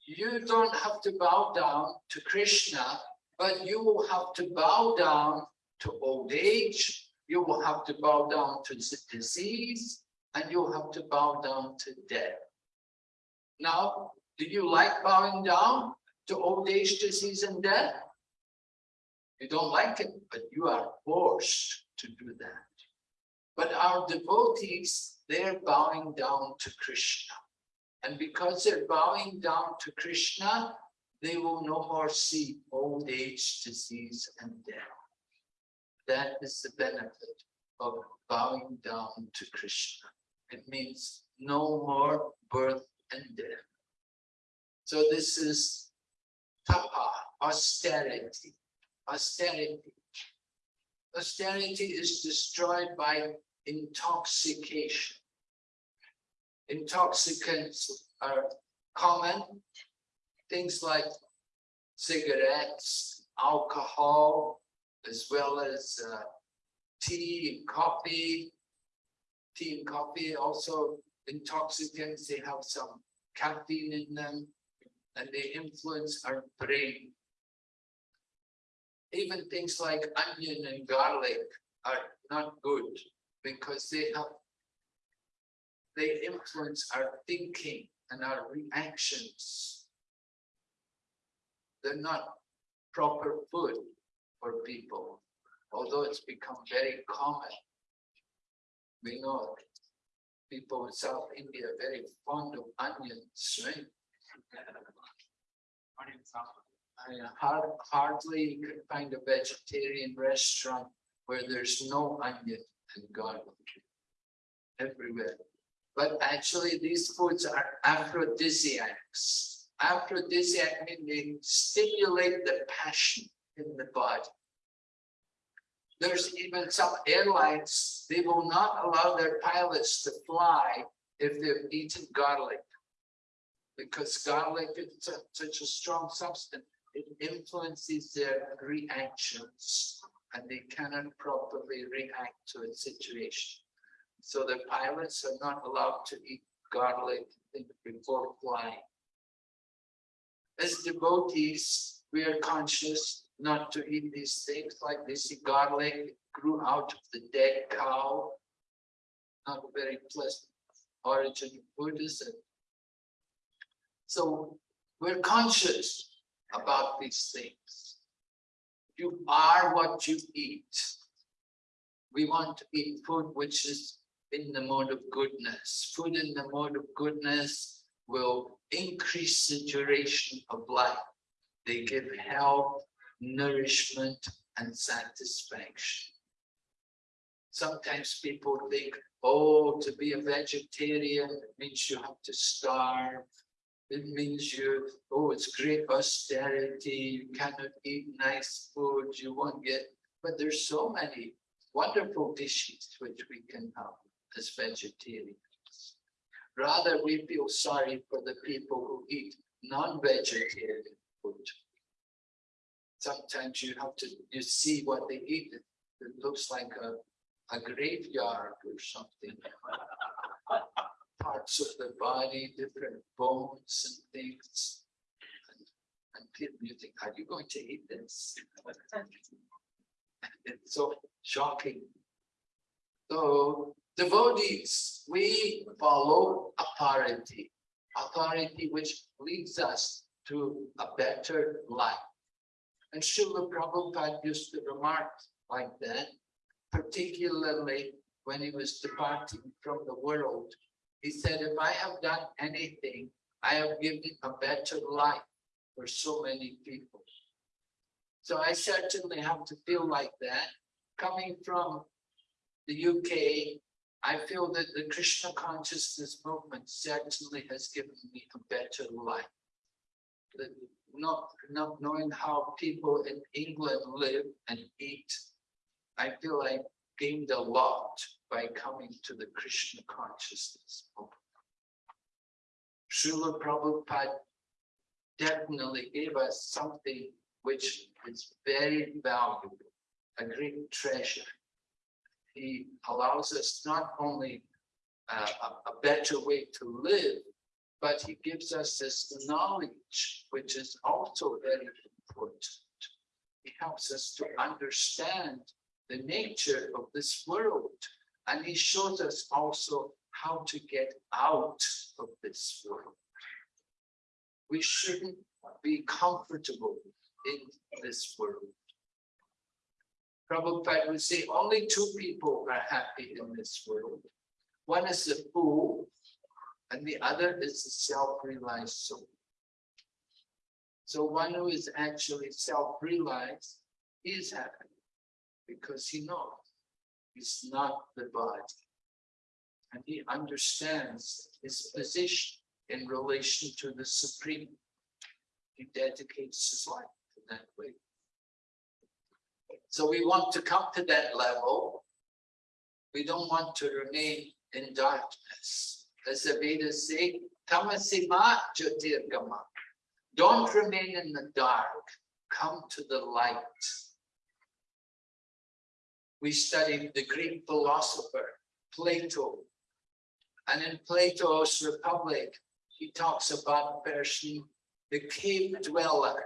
you don't have to bow down to Krishna, but you will have to bow down to old age, you will have to bow down to disease, and you'll have to bow down to death. Now, do you like bowing down to old age, disease, and death? You don't like it, but you are forced to do that. But our devotees, they're bowing down to Krishna. And because they're bowing down to Krishna, they will no more see old age, disease, and death. That is the benefit of bowing down to Krishna. It means no more birth and death. So this is tapa, austerity, austerity. Austerity is destroyed by intoxication. Intoxicants are common, things like cigarettes, alcohol, as well as uh, tea and coffee. Tea and coffee also intoxicants, they have some caffeine in them and they influence our brain. Even things like onion and garlic are not good because they have they influence our thinking and our reactions. They're not proper food for people, although it's become very common. We know people in South India are very fond of onions, right? I har- hardly you can find a vegetarian restaurant where there's no onion and garlic everywhere. But actually, these foods are aphrodisiacs. Aphrodisiac mean they stimulate the passion in the body. There's even some airlines, they will not allow their pilots to fly if they've eaten garlic. Because garlic is such a strong substance, it influences their reactions. And they cannot properly react to a situation. So the pilots are not allowed to eat garlic before flying. As devotees, we are conscious not to eat these things like this garlic grew out of the dead cow. Not a very pleasant origin of it? So we're conscious about these things. You are what you eat. We want to eat food which is in the mode of goodness. Food in the mode of goodness will increase the duration of life. They give health, nourishment, and satisfaction. Sometimes people think, oh, to be a vegetarian means you have to starve. It means you, oh, it's great austerity, you cannot eat nice food, you won't get, but there's so many wonderful dishes which we can have as vegetarians. Rather, we feel sorry for the people who eat non-vegetarian food. Sometimes you have to, you see what they eat, it looks like a, a graveyard or something. Parts of the body, different bones and things. And- people, you think, are you going to eat this? It's so shocking. So devotees, we follow authority, authority which leads us to a better life. And Srila Prabhupada used to remark like that, particularly when he was departing from the world. He said, if I have done anything, I have given a better life for so many people. So I certainly have to feel like that. Coming from the UK, I feel that the Krishna consciousness movement certainly has given me a better life. That not, not knowing how people in England live and eat, I feel I gained a lot by coming to the Krishna consciousness. Srila Prabhupada definitely gave us something which is very valuable, a great treasure. He allows us not only uh, a, a better way to live, but he gives us this knowledge, which is also very important. He helps us to understand the nature of this world, and he shows us also how to get out of this world. We shouldn't be comfortable in this world. Prabhupada would say only two people are happy in this world. One is the fool, and the other is the self-realized soul. So one who is actually self-realized is happy because he knows he's not the body. And he understands his position in relation to the Supreme. He dedicates his life in that way. So we want to come to that level. We don't want to remain in darkness. As the Vedas say, tamasima jyotirgama. Don't remain in the dark. Come to the light. We studied the Greek philosopher, Plato. And in Plato's Republic, he talks about a person, the cave dweller.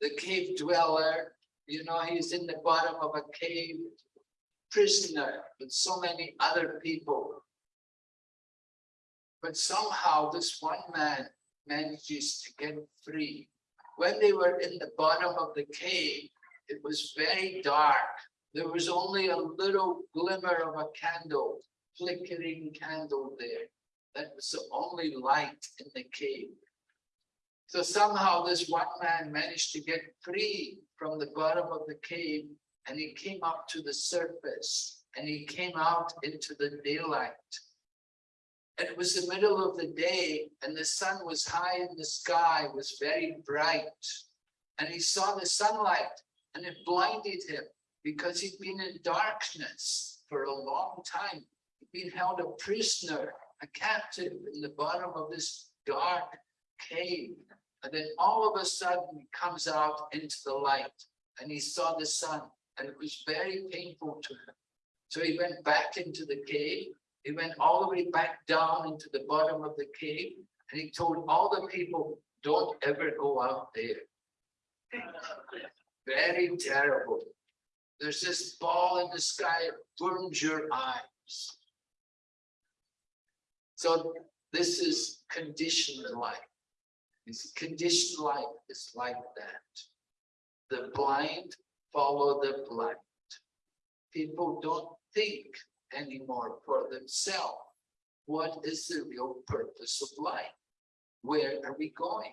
The cave dweller, you know, he's in the bottom of a cave, prisoner with so many other people. But somehow this one man manages to get free. When they were in the bottom of the cave, it was very dark. There was only a little glimmer of a candle, flickering candle there. That was the only light in the cave. So somehow this one man managed to get free from the bottom of the cave and he came up to the surface and he came out into the daylight. It was the middle of the day and the sun was high in the sky, was very bright. And he saw the sunlight and it blinded him because he'd been in darkness for a long time. He'd been held a prisoner, a captive in the bottom of this dark cave. And then all of a sudden he comes out into the light and he saw the sun and it was very painful to him. So he went back into the cave. He went all the way back down into the bottom of the cave and he told all the people, don't ever go out there. Very terrible. There's this ball in the sky, it burns your eyes. So this is conditioned life. This conditioned life is like that. The blind follow the blind. People don't think anymore for themselves. What is the real purpose of life? Where are we going?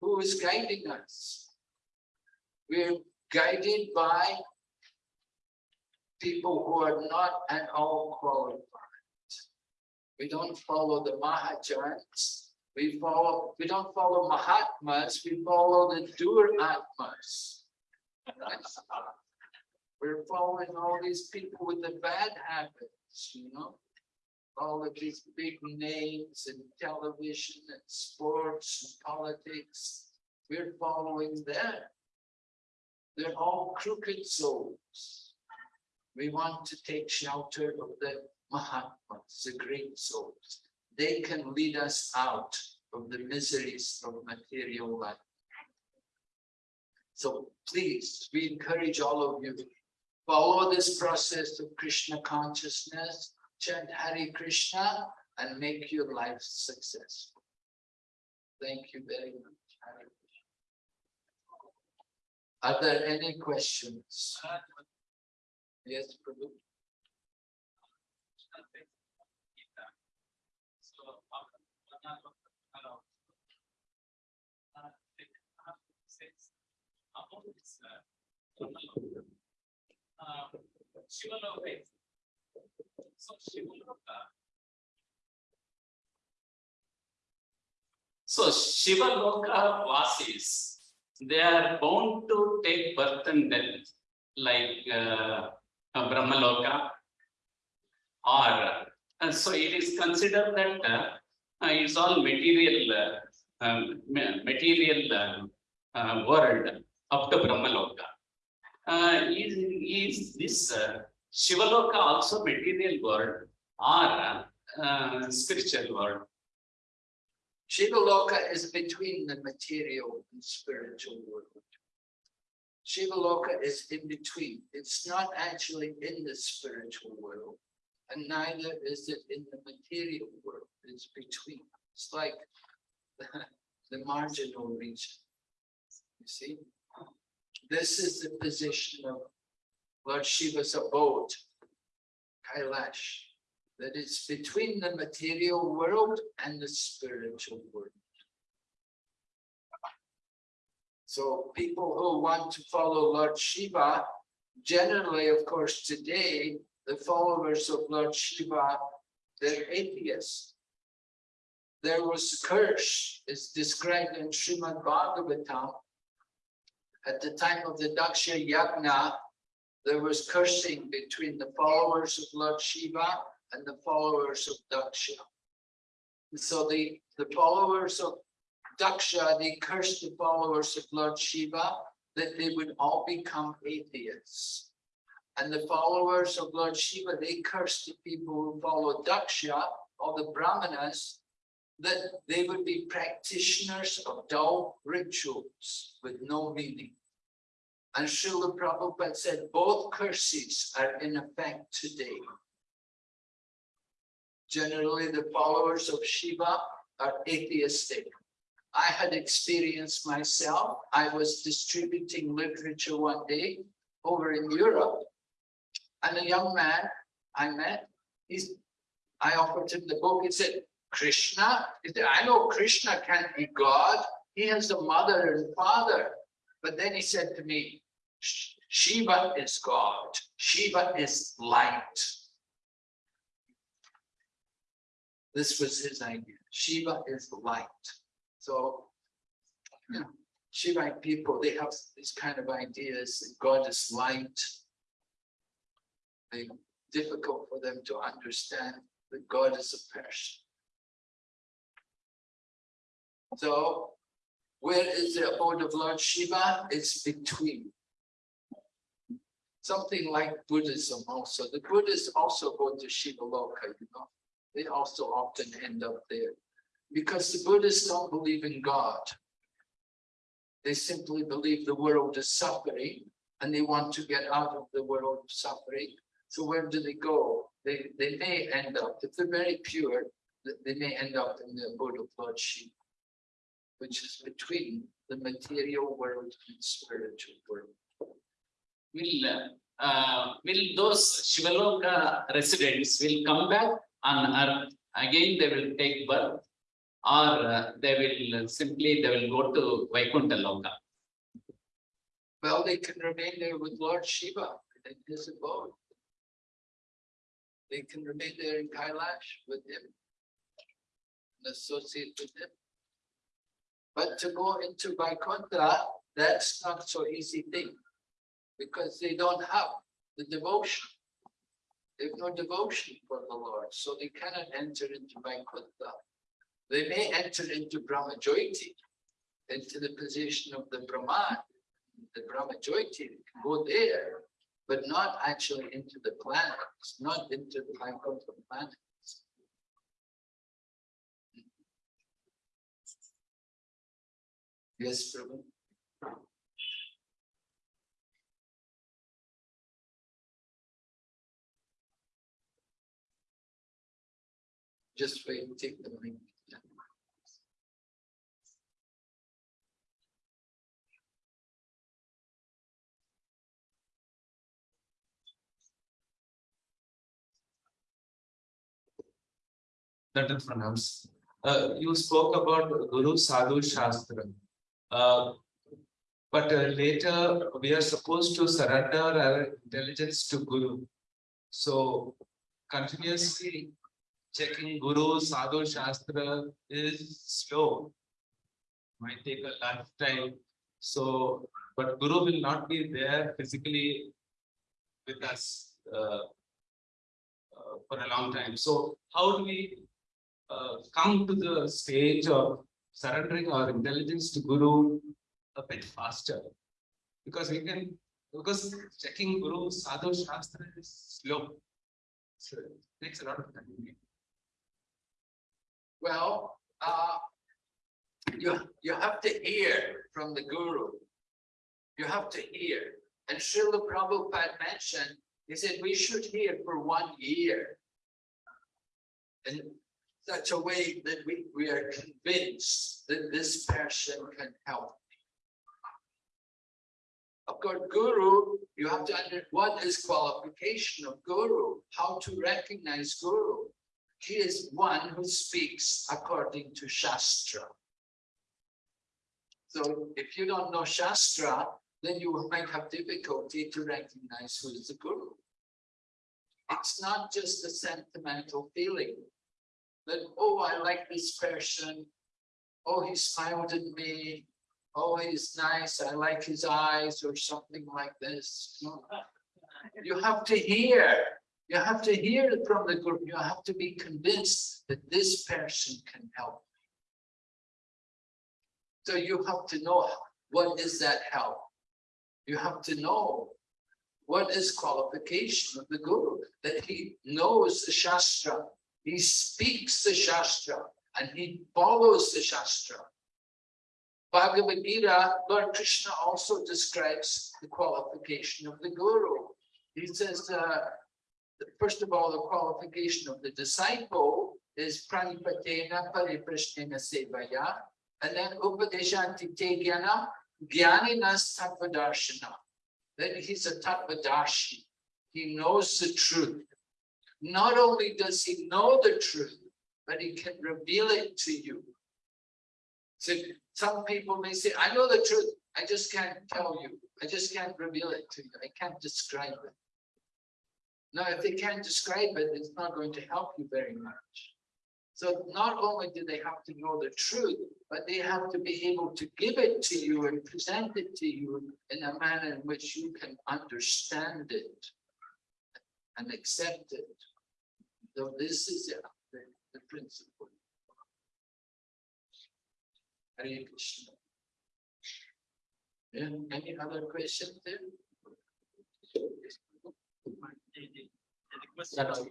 Who is guiding us? We're guided by people who are not at all qualified. We don't follow the Mahajans. We follow, we don't follow Mahatmas, we follow the Duratmas. We're following all these people with the bad habits, you know? All of these big names in television and sports and politics. We're following them. They're all crooked souls. We want to take shelter of the Mahatmas, the great souls. They can lead us out of the miseries of material life. So please, we encourage all of you, follow this process of Krishna consciousness, chant Hare Krishna, and make your life successful. Thank you very much. Are there any questions? Yes, Prabhu. So Shivaloka. So Shivaloka Vasis, they are bound to take birth and death, like uh, uh, Brahmaloka Or, and so it is considered that uh, uh, it's all material, uh, um, material uh, world up to Brahmaloka. Uh, is, is this uh, Shivaloka also material world or uh, spiritual world? Shivaloka is between the material and spiritual world. Shiva Loka is in between. It's not actually in the spiritual world. And neither is it in the material world. It's between. It's like the, [LAUGHS] the marginal region. You see? This is the position of Lord Shiva's abode, Kailash that it's between the material world and the spiritual world. So people who want to follow Lord Shiva, generally, of course, today, the followers of Lord Shiva, they're atheists. There was a curse, it's described in Srimad Bhagavatam. At the time of the Daksha Yagna, there was cursing between the followers of Lord Shiva and the followers of Daksha. So the, the followers of Daksha, they cursed the followers of Lord Shiva that they would all become atheists. And the followers of Lord Shiva, they cursed the people who follow Daksha, all the Brahmanas, that they would be practitioners of dull rituals with no meaning. And Srila Prabhupada said both curses are in effect today. Generally, the followers of Shiva are atheistic. I had experienced myself. I was distributing literature one day over in Europe. And a young man I met, he's, I offered him the book. He said, Krishna, I know Krishna can't be God. He has a mother and father. But then he said to me, Shiva is God. Shiva is light. This was his idea. Shiva is light. So, know, Shivite people, they have these kind of ideas that God is light. They difficult for them to understand that God is a person. So, where is the abode of Lord Shiva? It's between. Something like Buddhism also. The Buddhists also go to Shiva Loka, you know. They also often end up there. Because the Buddhists don't believe in God. They simply believe the world is suffering and they want to get out of the world of suffering. So where do they go? They, they may end up, if they're very pure, they may end up in the abode of Lord Shiva, which is between the material world and spiritual world. Will, uh, will those Shivaloka residents will come back on earth, again they will take birth? Or uh, they will simply, they will go to Vaikuntha Loka? Well, they can remain there with Lord Shiva in his abode. They can remain there in Kailash with him. And associate with him. But to go into Vaikuntha, that's not so easy thing. Because they don't have the devotion. They have no devotion for the Lord, so they cannot enter into Vaikuntha. They may enter into Brahmajyoti, into the position of the Brahman, the can go there, but not actually into the planets, not into the Vaikuntha planets. Yes, Prabhu. Just wait, take the mic. That pronounced. Uh, you spoke about Guru Sadhu Shastra. Uh, but uh, later we are supposed to surrender our intelligence to Guru. So continuously checking Guru Sadhu Shastra is slow. Might take a lifetime. So, but Guru will not be there physically with us. Uh, uh, for a long time. So how do we uh, come to the stage of surrendering our intelligence to Guru a bit faster? Because we can, because checking Guru Sadhu Shastra is slow. So it takes a lot of time. Well, uh. You, you have to hear from the guru. You have to hear. And Srila Prabhupada mentioned, he said, we should hear for one year. In such a way that we, we are convinced that this person can help. Of course, guru, you have to understand what is qualification of guru? How to recognize guru? He is one who speaks according to Shastra. So if you don't know Shastra, then you might have difficulty to recognize who is the guru. It's not just a sentimental feeling that, oh, I like this person. Oh, he smiled at me. Oh, he's nice. I like his eyes or something like this. You have to hear. You have to hear from the group. You have to be convinced that this person can help. So you have to know what is that help. You have to know what is qualification of the guru, that he knows the Shastra, he speaks the Shastra, and he follows the Shastra. Bhagavad Gita, Lord Krishna also describes the qualification of the guru. He says, uh, first of all, the qualification of the disciple is pranipatena pariprashnena sevaya, and then upadeshanti te jnana, jnaninas tattvadarshana. That he's a tattvadarshi. He knows the truth. Not only does he know the truth, but he can reveal it to you. So some people may say, I know the truth, I just can't tell you. I just can't reveal it to you. I can't describe it. Now, if they can't describe it, it's not going to help you very much. So not only do they have to know the truth, but they have to be able to give it to you and present it to you in a manner in which you can understand it and accept it. So this is the, the principle. Hare Krishna. Yeah, any other questions there?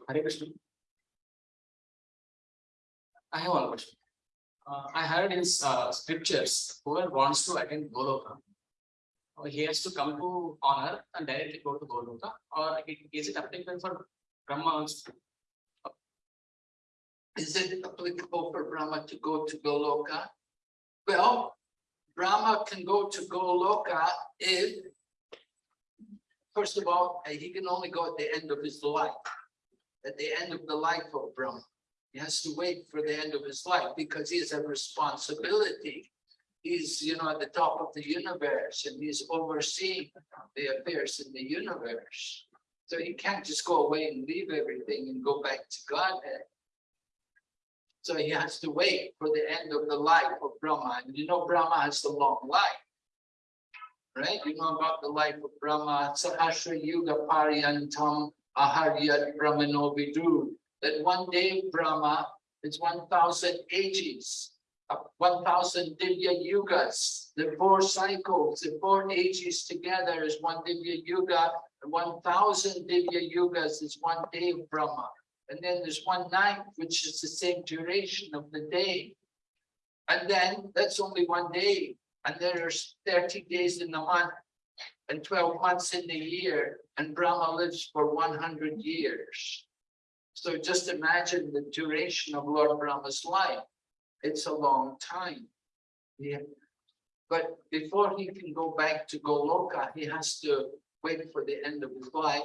Hare Krishna. I have one question. Uh, I heard in uh, scriptures, whoever wants to attend Goloka, uh, he has to come to honor and directly go to Goloka, or is it applicable for Brahma also? Is it applicable for Brahma to go to Goloka? Well, Brahma can go to Goloka if, first of all, uh, he can only go at the end of his life. At the end of the life of Brahma. He has to wait for the end of his life because he has a responsibility. He's, you know, at the top of the universe and he's overseeing the affairs in the universe. So he can't just go away and leave everything and go back to Godhead. So he has to wait for the end of the life of Brahma. And you know, Brahma has a long life. Right? You know about the life of Brahma. Sahasra Yuga Pariyantam Aharyat Brahmano Vidu. That one day Brahma is 1000 ages, uh, 1000 Divya Yugas. The four cycles, the four ages together is one Divya Yuga. And 1000 Divya Yugas is one day Brahma. And then there's one night, which is the same duration of the day. And then that's only one day. And there's 30 days in the month and 12 months in the year. And Brahma lives for 100 years. So just imagine the duration of Lord Brahma's life. It's a long time. Yeah. But before he can go back to Goloka, he has to wait for the end of his life.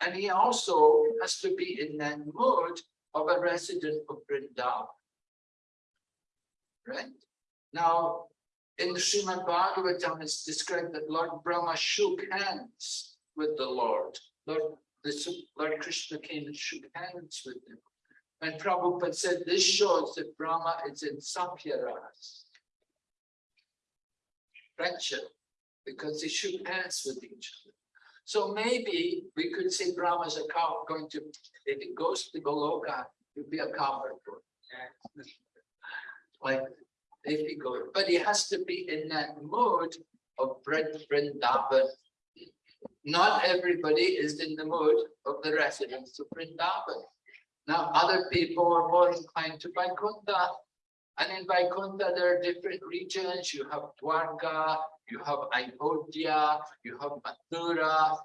And he also has to be in that mood of a resident of Vrindavan. Right? Now, in the Srimad Bhagavatam, it's described that Lord Brahma shook hands with the Lord. Lord, Lord Krishna came and shook hands with him. And Prabhupada said this shows that Brahma is in Sakhyaras. Friendship, because they shook hands with each other. So maybe we could see Brahma as a cow going to, if it goes to Goloka, it'll be a cowherd. Like, if he goes, but he has to be in that mood of Vrind- Vrindavan. Not everybody is in the mood of the residents of Vrindavan. Now, other people are more inclined to Vaikuntha. And in Vaikuntha, there are different regions. You have Dwarka, you have Ayodhya, you have Mathura,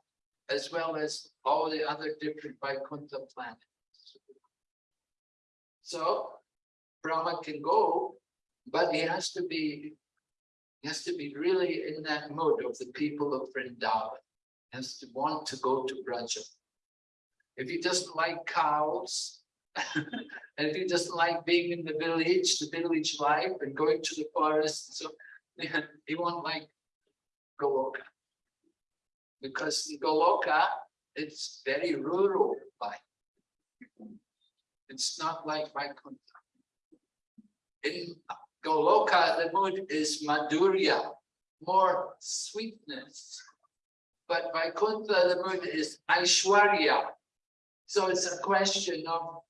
as well as all the other different Vaikuntha planets. So Brahma can go, but he has to be, he has to be really in that mood of the people of Vrindavan. He Has to want to go to Braja. If he doesn't like cows, [LAUGHS] and if he doesn't like being in the village, the village life and going to the forest, so [LAUGHS] he won't like Goloka. Because Goloka, it's very rural life. It's not like Vaikuntha. In Goloka, the mood is Madhurya, more sweetness. But Vaikuntha, the mood is Aishwarya. So it's a question of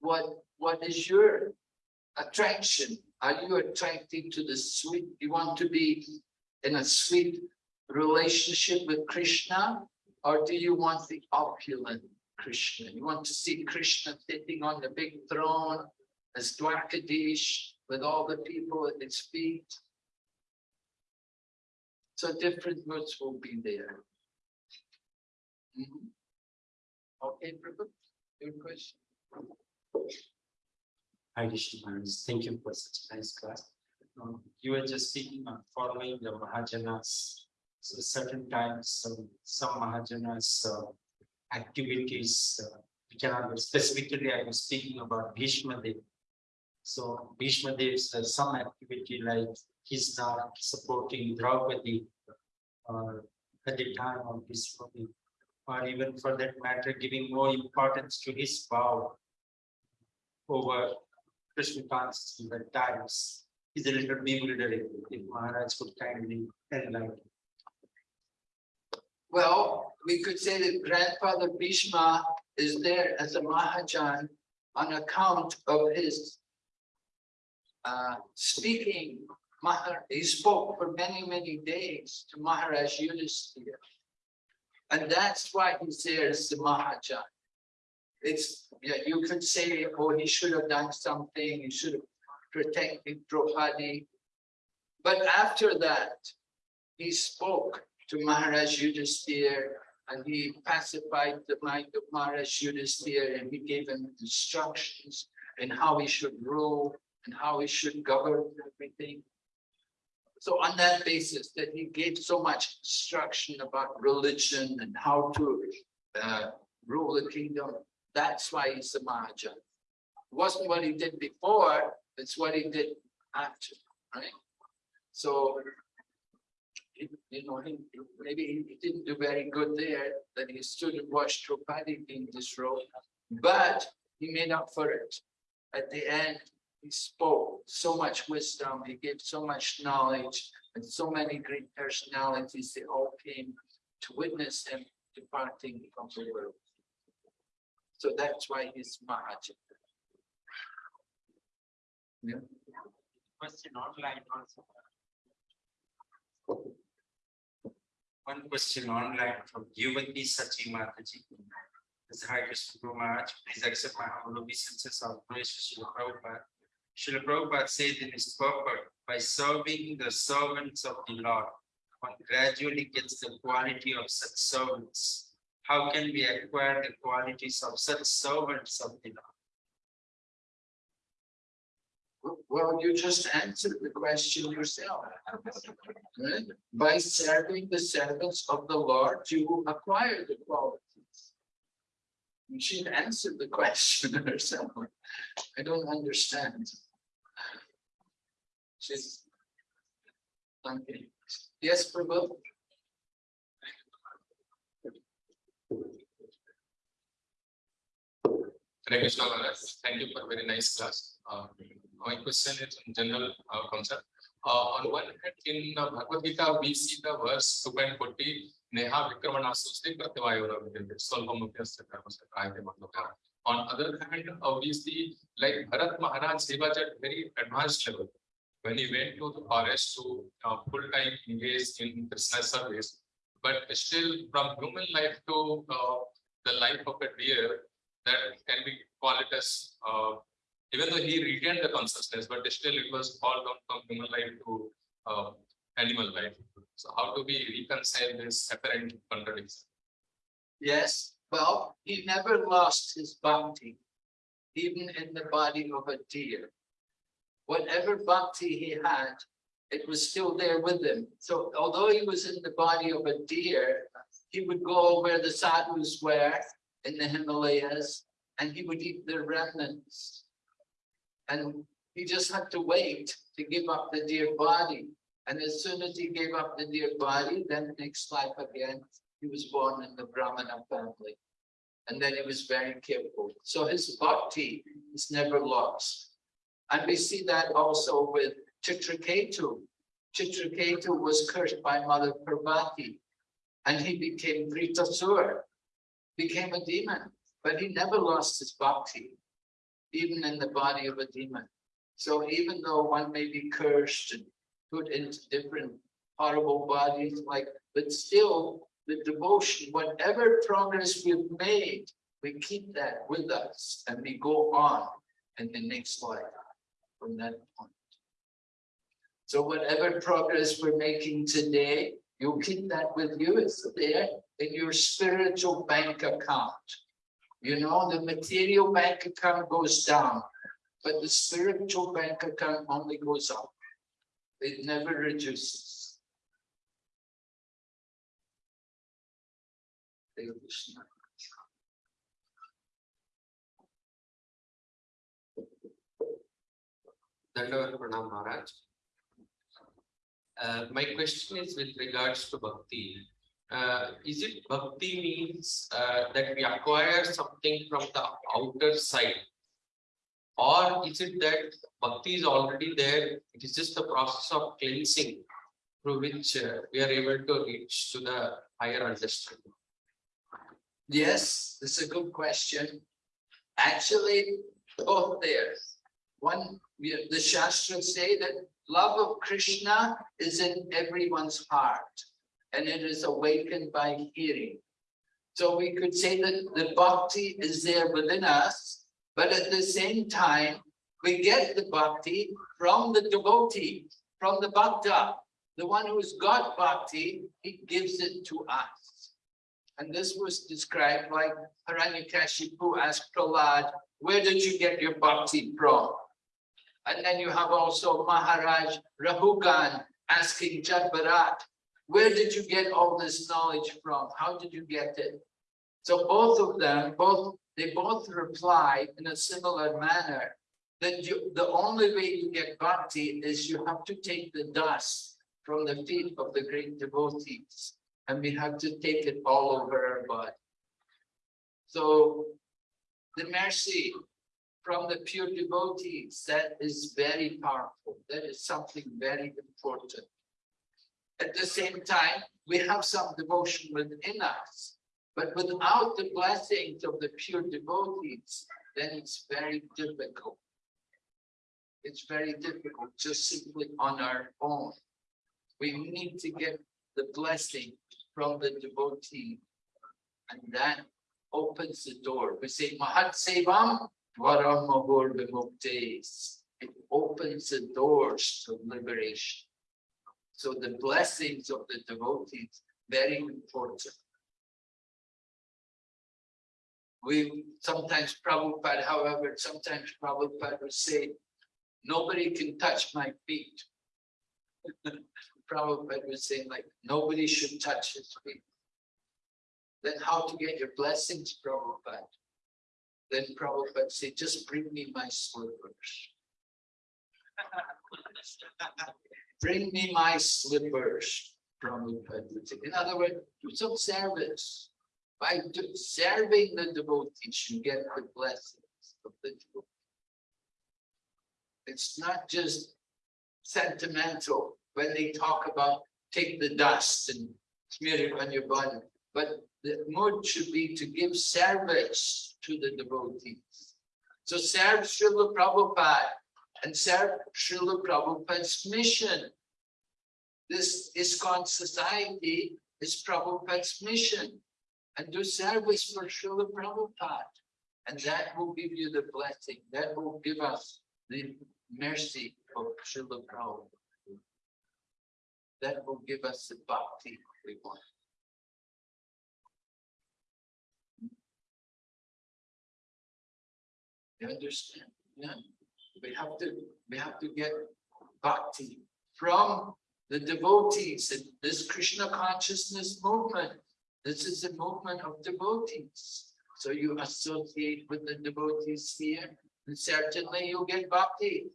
what, what is your attraction? Are you attracted to the sweet? You want to be in a sweet relationship with Krishna? Or do you want the opulent Krishna? You want to see Krishna sitting on the big throne as Dwarkadish with all the people at his feet? So different moods will be there. Mhm. Okay, Prabhu, your question? Hi. Thank you for such a nice class. Um, You were just speaking on following the Mahajanas. So certain times, some Mahajanas uh, activities, uh, we cannot, specifically, I was speaking about Bhishma Dev. So Bhishma Dev's uh, some activity like he's not supporting Draupadi or at the time of his wedding, or even for that matter, giving more importance to his vow over Krishna consciousness at times is a little bewildering. If Maharaj could kindly enlighten. Well, we could say that grandfather Bhishma is there as a Mahajan on account of his uh, speaking. Mahar, he spoke for many, many days to Maharaj Yudhisthira. And that's why he's there as the Mahajan. It's, yeah, you could say, oh, he should have done something, he should have protected Draupadi. But after that, he spoke to Maharaj Yudhisthira and he pacified the mind of Maharaj Yudhisthira and he gave him instructions in how he should rule and how he should govern everything. So on that basis that he gave so much instruction about religion and how to uh, rule the kingdom, that's why he's a Mahajan. It wasn't what he did before, it's what he did after, right? So you know, he, maybe he didn't do very good there, that he stood and watched Draupadi being disrobed, but he made up for it. At the end, he spoke so much wisdom, he gave so much knowledge, and so many great personalities, they all came to witness him departing from the world. So that's why he's Mahajan. Yeah. Question online also. One question online from Yuvati Sachi Mataji. Is Hare Krishna Guru Maharaj, please accept my humble obeisances of praise Srila Prabhupada. Srila Prabhupada said in his purport, by serving the servants of the Lord, one gradually gets the quality of such servants. How can we acquire the qualities of such servants of the Lord? Well, you just answered the question yourself. Right? By serving the servants of the Lord, you acquire the qualities. She answered the question [LAUGHS] herself. I don't understand. She's. Okay. Yes, Prabhu? Hare Krishna Maharaj, thank you for a very nice class. Uh, My question is in general uh, concept. Uh, On one hand, in uh, Bhagavad Gita, we see the verse two point forty, Neha Vikramanasusli Prativayura Vidente, Solvamukhyasya Dharmasya Kayate Mandokara. On other hand, obviously, like Bharat Maharaj, he was at very advanced level. When he went to the forest to uh, full-time engage in Krishna service. But still from human life to uh, the life of a deer, that can be called as uh, even though he retained the consciousness, but still it was all down from human life to uh, animal life. So how do we reconcile this apparent contradiction? Yes, well, he never lost his bhakti, even in the body of a deer. Whatever bhakti he had, it was still there with him. So although he was in the body of a deer, he would go where the sadhus were in the Himalayas and he would eat their remnants. And he just had to wait to give up the deer body. And as soon as he gave up the deer body, then next life again, he was born in the Brahmana family. And then he was very careful. So his bhakti is never lost. And we see that also with Chitraketu. Chitraketu was cursed by Mother Parvati. And he became Vritasur, became a demon, but he never lost his bhakti, even in the body of a demon. So even though one may be cursed and put into different horrible bodies, like, but still the devotion, whatever progress we've made, we keep that with us and we go on in the next life from that point. So whatever progress we're making today, you'll keep that with you. It's there in your spiritual bank account. You know, the material bank account goes down, but the spiritual bank account only goes up. It never reduces. Maharaj. Uh, my question is with regards to bhakti. Uh, is it bhakti means uh, that we acquire something from the outer side? Or is it that bhakti is already there? It is just the process of cleansing through which uh, we are able to reach to the higher understanding. Yes, this is a good question. Actually, both there. One, the Shastras say that love of Krishna is in everyone's heart. And it is awakened by hearing. So we could say that the bhakti is there within us, but at the same time, we get the bhakti from the devotee, from the bhakta. The one who's got bhakti, he gives it to us. And this was described like Hiranyakashipu asked Prahlad, where did you get your bhakti from? And then you have also Maharaj Rahugan asking Jadbarat, where did you get all this knowledge from? How did you get it? So both of them, both they both reply in a similar manner that you, the only way you get bhakti is you have to take the dust from the feet of the great devotees and we have to take it all over our body. So the mercy from the pure devotees, that is very powerful. That is something very important. At the same time, we have some devotion within us, but without the blessings of the pure devotees, then it's very difficult. It's very difficult just simply on our own. We need to get the blessing from the devotee. And that opens the door. We say Mahat Sevam Varam Mahur. It opens the doors to liberation. So the blessings of the devotees, very important. We sometimes Prabhupada, however, sometimes Prabhupada would say, nobody can touch my feet. [LAUGHS] Prabhupada was saying like, nobody should touch his feet. Then how to get your blessings, Prabhupada? Then Prabhupada said, just bring me my slippers. [LAUGHS] Bring me my slippers, would say. In other words, do some service. By serving the devotees, you get the blessings of the devotees. It's not just sentimental when they talk about take the dust and smear it on your body. But the mood should be to give service to the devotees. So serve Srila Prabhupada and serve Srila Prabhupada's mission. This ISKCON society is Prabhupada's mission. And do service for Srila Prabhupada. And that will give you the blessing, that will give us the mercy of Srila Prabhupada. That will give us the bhakti we want. Understand? Yeah, we have to, we have to get bhakti from the devotees in this Krishna consciousness movement. This is a movement of devotees. So you associate with the devotees here, and certainly you'll get bhakti.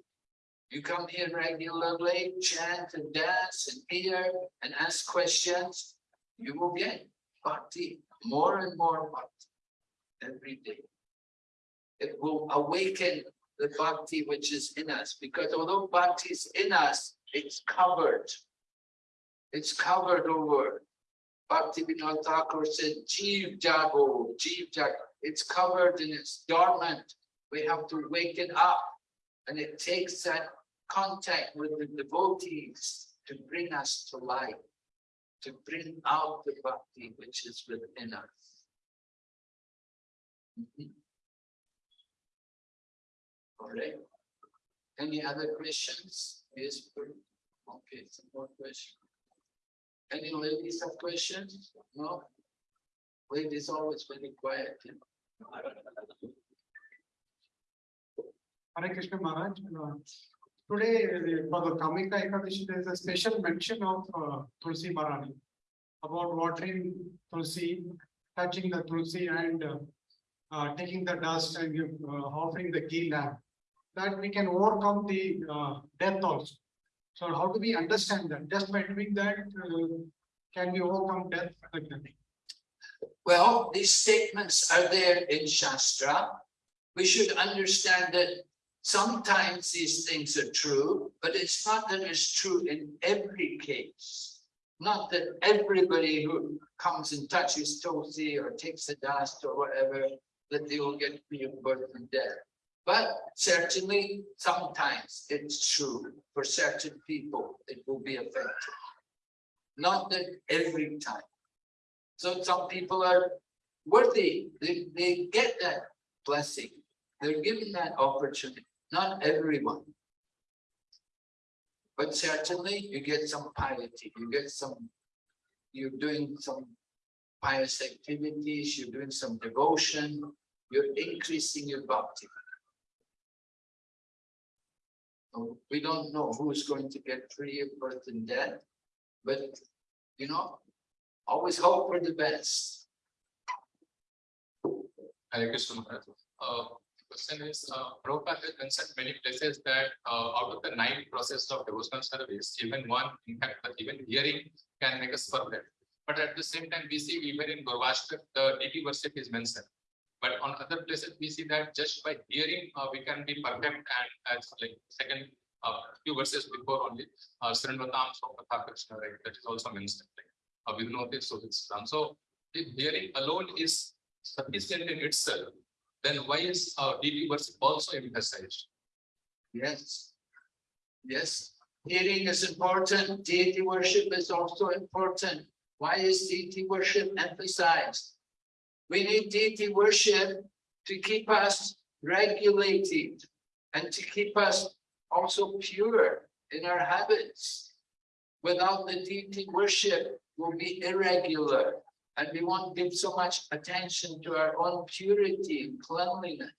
You come here regularly, chant and dance and hear and ask questions, you will get bhakti, more and more bhakti every day. It will awaken the bhakti which is in us, because although bhakti is in us, it's covered. It's covered over. Bhakti Vinod Thakur said, Jeev Jago, Jeev Jago. It's covered and it's dormant. We have to wake it up. And it takes that contact with the devotees to bring us to life, to bring out the bhakti which is within us. Mhm. All right. Any other questions? Yes, okay, some more questions. Any ladies have questions? No? Ladies always very quiet. you know. Hare Krishna Maharaj, uh, today uh, for the Kamika Ekadashi, there is a special mention of uh, Tulsi Maharani. About watering Tulsi, touching the Tulsi and uh, uh, taking the dust and offering the ghee lamp. That we can overcome the uh, death also. So how do we understand that? Just by doing that, uh, can we overcome death? Well, these statements are there in Shastra. We should understand that sometimes these things are true, but it's not that it's true in every case. Not that everybody who comes and touches Tulsi or takes the dust or whatever, that they will get of birth and death. But certainly, sometimes it's true for certain people, it will be effective. Not that every time. So some people are worthy, they, they get that blessing. They're given that opportunity, not everyone. But certainly you get some piety, you get some, you're doing some pious activities, you're doing some devotion, you're increasing your bhakti. We don't know who's going to get free birth and death, but you know, always hope for the best. Hare Krishna. Uh, question is, uh, Prabhupada has mentioned many places that, uh, out of the nine process of devotional service, even one, in fact, even hearing can make us perfect. But at the same time, we see even in Gurvashtakam, the deity worship is mentioned. But on other places, we see that just by hearing, uh, we can be perfect and as like second, uh, few verses before only, uh, Srinvatam Sva-kathah Krishna, right, that is also mentioned. like, Uh, we know this, so it's done. So if hearing alone is sufficient in itself, then why is uh deity worship also emphasized? Yes. Yes, hearing is important, deity worship is also important. Why is deity worship emphasized? We need deity worship to keep us regulated and to keep us also pure in our habits. Without the deity worship, we'll be irregular and we won't give so much attention to our own purity and cleanliness.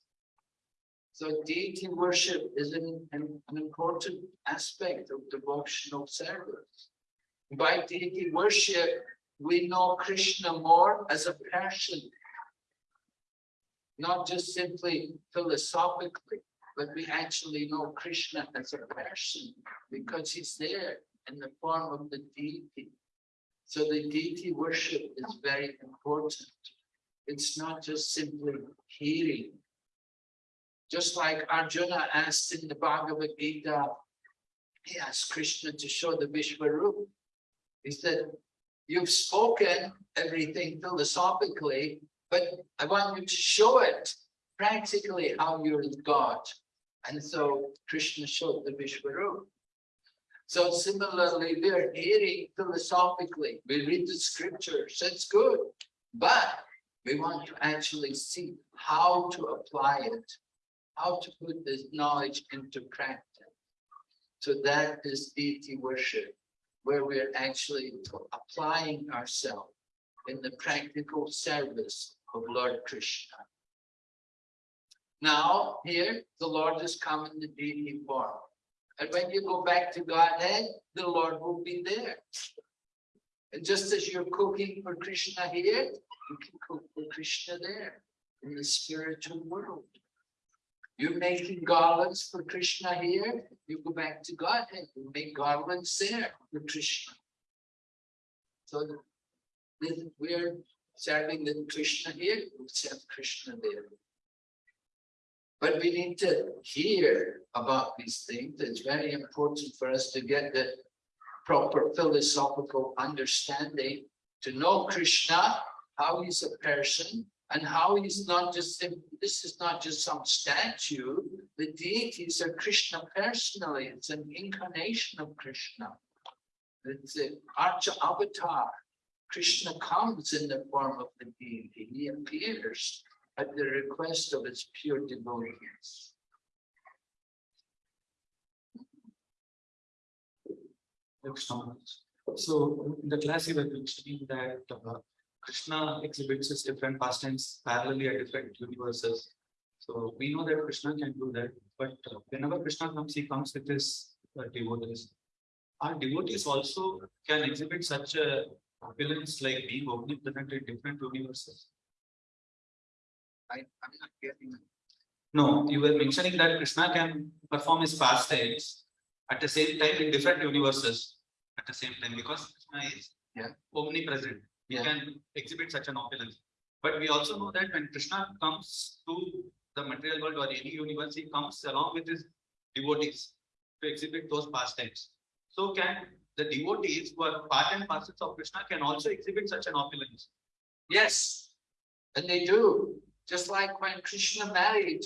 So deity worship is an, an, an important aspect of devotional service. By deity worship, we know Krishna more as a person. Not just simply philosophically, but we actually know Krishna as a person because he's there in the form of the deity. So the deity worship is very important. It's not just simply hearing. Just like Arjuna asked in the Bhagavad Gita, he asked Krishna to show the Vishwarup. He said, you've spoken everything philosophically, but I want you to show it practically how you're God. And so Krishna showed the Vishwarup. So similarly, we're hearing philosophically, we read the scriptures, that's good, but we want to actually see how to apply it, how to put this knowledge into practice. So that is deity worship, where we're actually applying ourselves in the practical service of Lord Krishna. Now, here, the Lord is come in the deity form. And when you go back to Godhead, the Lord will be there. And just as you're cooking for Krishna here, you can cook for Krishna there in the spiritual world. You're making garlands for Krishna here, you go back to Godhead, you make garlands there for Krishna. So we're serving the Krishna here, we serve Krishna there. But we need to hear about these things. It's very important for us to get the proper philosophical understanding, to know Krishna, how he's a person, and how he's not just, this is not just some statue. The deities are Krishna personally. It's an incarnation of Krishna. It's an Archa avatar. Krishna comes in the form of the deity. He appears at the request of his pure devotees. So the class you were mentioning that uh, Krishna exhibits his different pastimes parallelly at different universes. So we know that Krishna can do that, but uh, whenever Krishna comes, he comes with his uh, devotees. Our devotees also can exhibit such a appearance like being omnipresent in different universes. I, I'm not getting. No, you were mentioning that Krishna can perform his pastimes at the same time in different universes at the same time because Krishna is Yeah. omnipresent. He Yeah. can exhibit such an opulence. But we also know that when Krishna comes to the material world or any universe, he comes along with his devotees to exhibit those pastimes. So can the devotees who are part and parcels of Krishna can also exhibit such an opulence? Yes, and they do, just like when Krishna married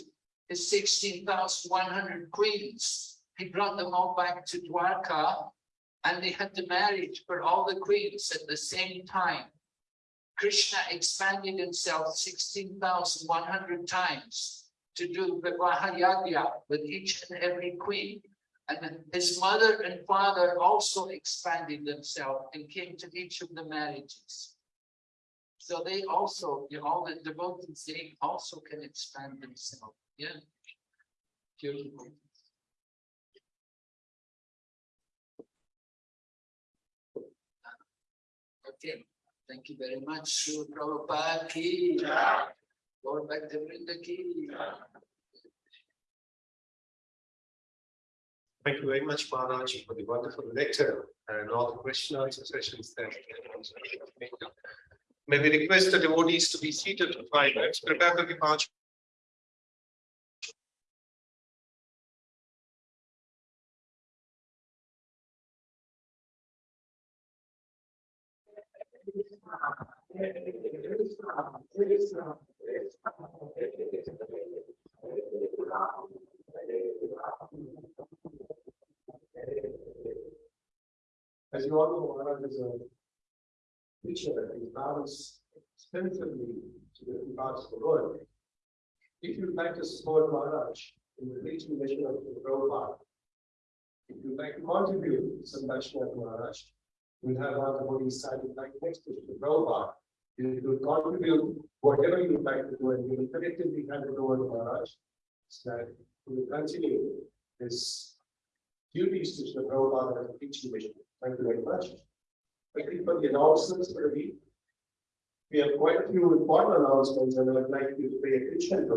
his sixteen thousand one hundred queens. He brought them all back to Dwarka and they had the marriage for all the queens at the same time. Krishna expanded himself sixteen thousand one hundred times to do Vivaha Yagya with each and every queen. And his mother and father also expanded themselves and came to each of the marriages. So they also, you know, all the devotees, they also can expand themselves, yeah. Beautiful. Okay, thank you very much, Prabhupada ki. Lord Bhaktivinoda ki. Thank you very much, Maharaj, for the wonderful lecture and all the question answer sessions that. May we request the devotees to be seated for five minutes, prepare for the march. As you all know, Maharaj is a teacher and travels extensively to different parts of the world. If you'd like to support Maharaj in the preaching mission of the Prabhupada, if you'd like to contribute some Dakshina to Maharaj, we'll have our devotees signing like next to the Prabhupada. You will contribute whatever you'd like to do and we will collectively hand it over to Maharaj. So that we will continue this duties to the Prabhupada and the preaching mission. Thank you very much. Thank you for the announcements for the week. We have quite a few important announcements and I would like you to pay attention to